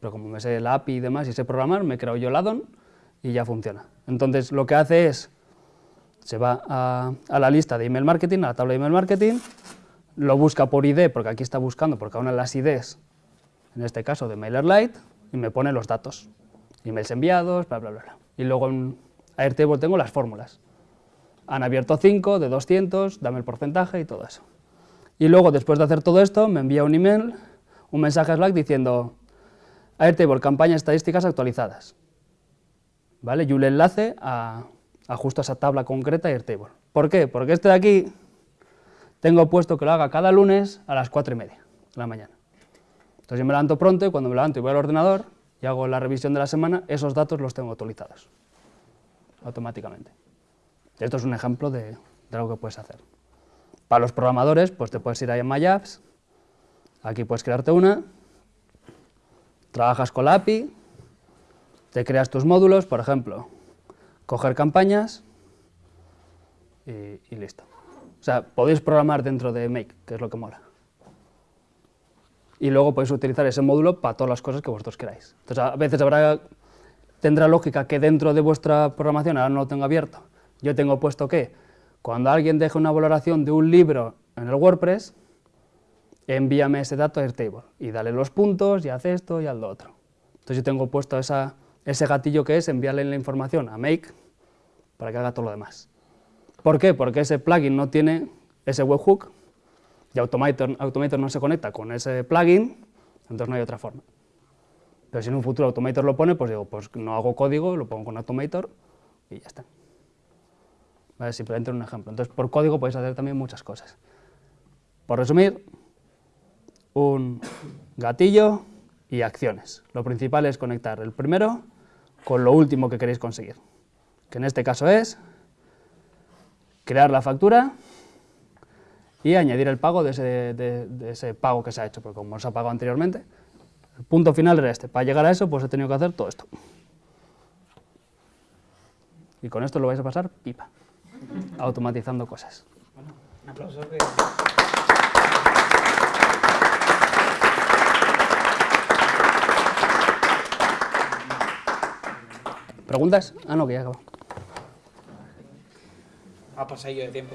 Pero como me sé la API y demás y sé programar, me creo yo el addon y ya funciona. Entonces, lo que hace es, se va a, a, la lista de email marketing, a la tabla de email marketing, lo busca por ID, porque aquí está buscando por cada una de las IDs, en este caso de MailerLite, y me pone los datos, emails enviados, bla, bla, bla. Y luego en Airtable tengo las fórmulas. Han abierto 5 de 200, dame el porcentaje y todo eso. Y luego, después de hacer todo esto, me envía un email, un mensaje Slack diciendo Airtable, campañas estadísticas actualizadas. ¿Vale? Y un enlace a, a justo esa tabla concreta Airtable. ¿Por qué? Porque este de aquí tengo puesto que lo haga cada lunes a las 4 y media de la mañana. Entonces yo me levanto pronto y cuando me levanto y voy al ordenador y hago la revisión de la semana, esos datos los tengo actualizados automáticamente. Esto es un ejemplo de, de algo que puedes hacer. Para los programadores, pues te puedes ir ahí en MyApps, aquí puedes crearte una, trabajas con la API, te creas tus módulos, por ejemplo, coger campañas y listo. O sea, podéis programar dentro de Make, que es lo que mola. Y luego podéis utilizar ese módulo para todas las cosas que vosotros queráis. Entonces, a veces tendrá lógica que dentro de vuestra programación, ahora no lo tengo abierto, yo tengo puesto que cuando alguien deje una valoración de un libro en el WordPress, envíame ese dato a Airtable y dale los puntos y haz esto y haz otro. Entonces yo tengo puesto esa, ese gatillo que es enviarle la información a Make para que haga todo lo demás. ¿Por qué? Porque ese plugin no tiene ese webhook y Automator, Automator no se conecta con ese plugin, entonces no hay otra forma. Pero si en un futuro Automator lo pone, pues digo, pues no hago código, lo pongo con Automator y ya está. ¿Vale? Simplemente un ejemplo. Entonces, por código podéis hacer también muchas cosas. Por resumir, un gatillo y acciones. Lo principal es conectar el primero con lo último que queréis conseguir, que en este caso es crear la factura y añadir el pago de ese, de- de ese pago que se ha hecho, porque como se ha pagado anteriormente, el punto final era este. Para llegar a eso, pues he tenido que hacer todo esto. Y con esto lo vais a pasar pipa, automatizando cosas. Un aplauso que... ¿Preguntas? Ah, no, que ya acabó. Ha pasado yo de tiempo.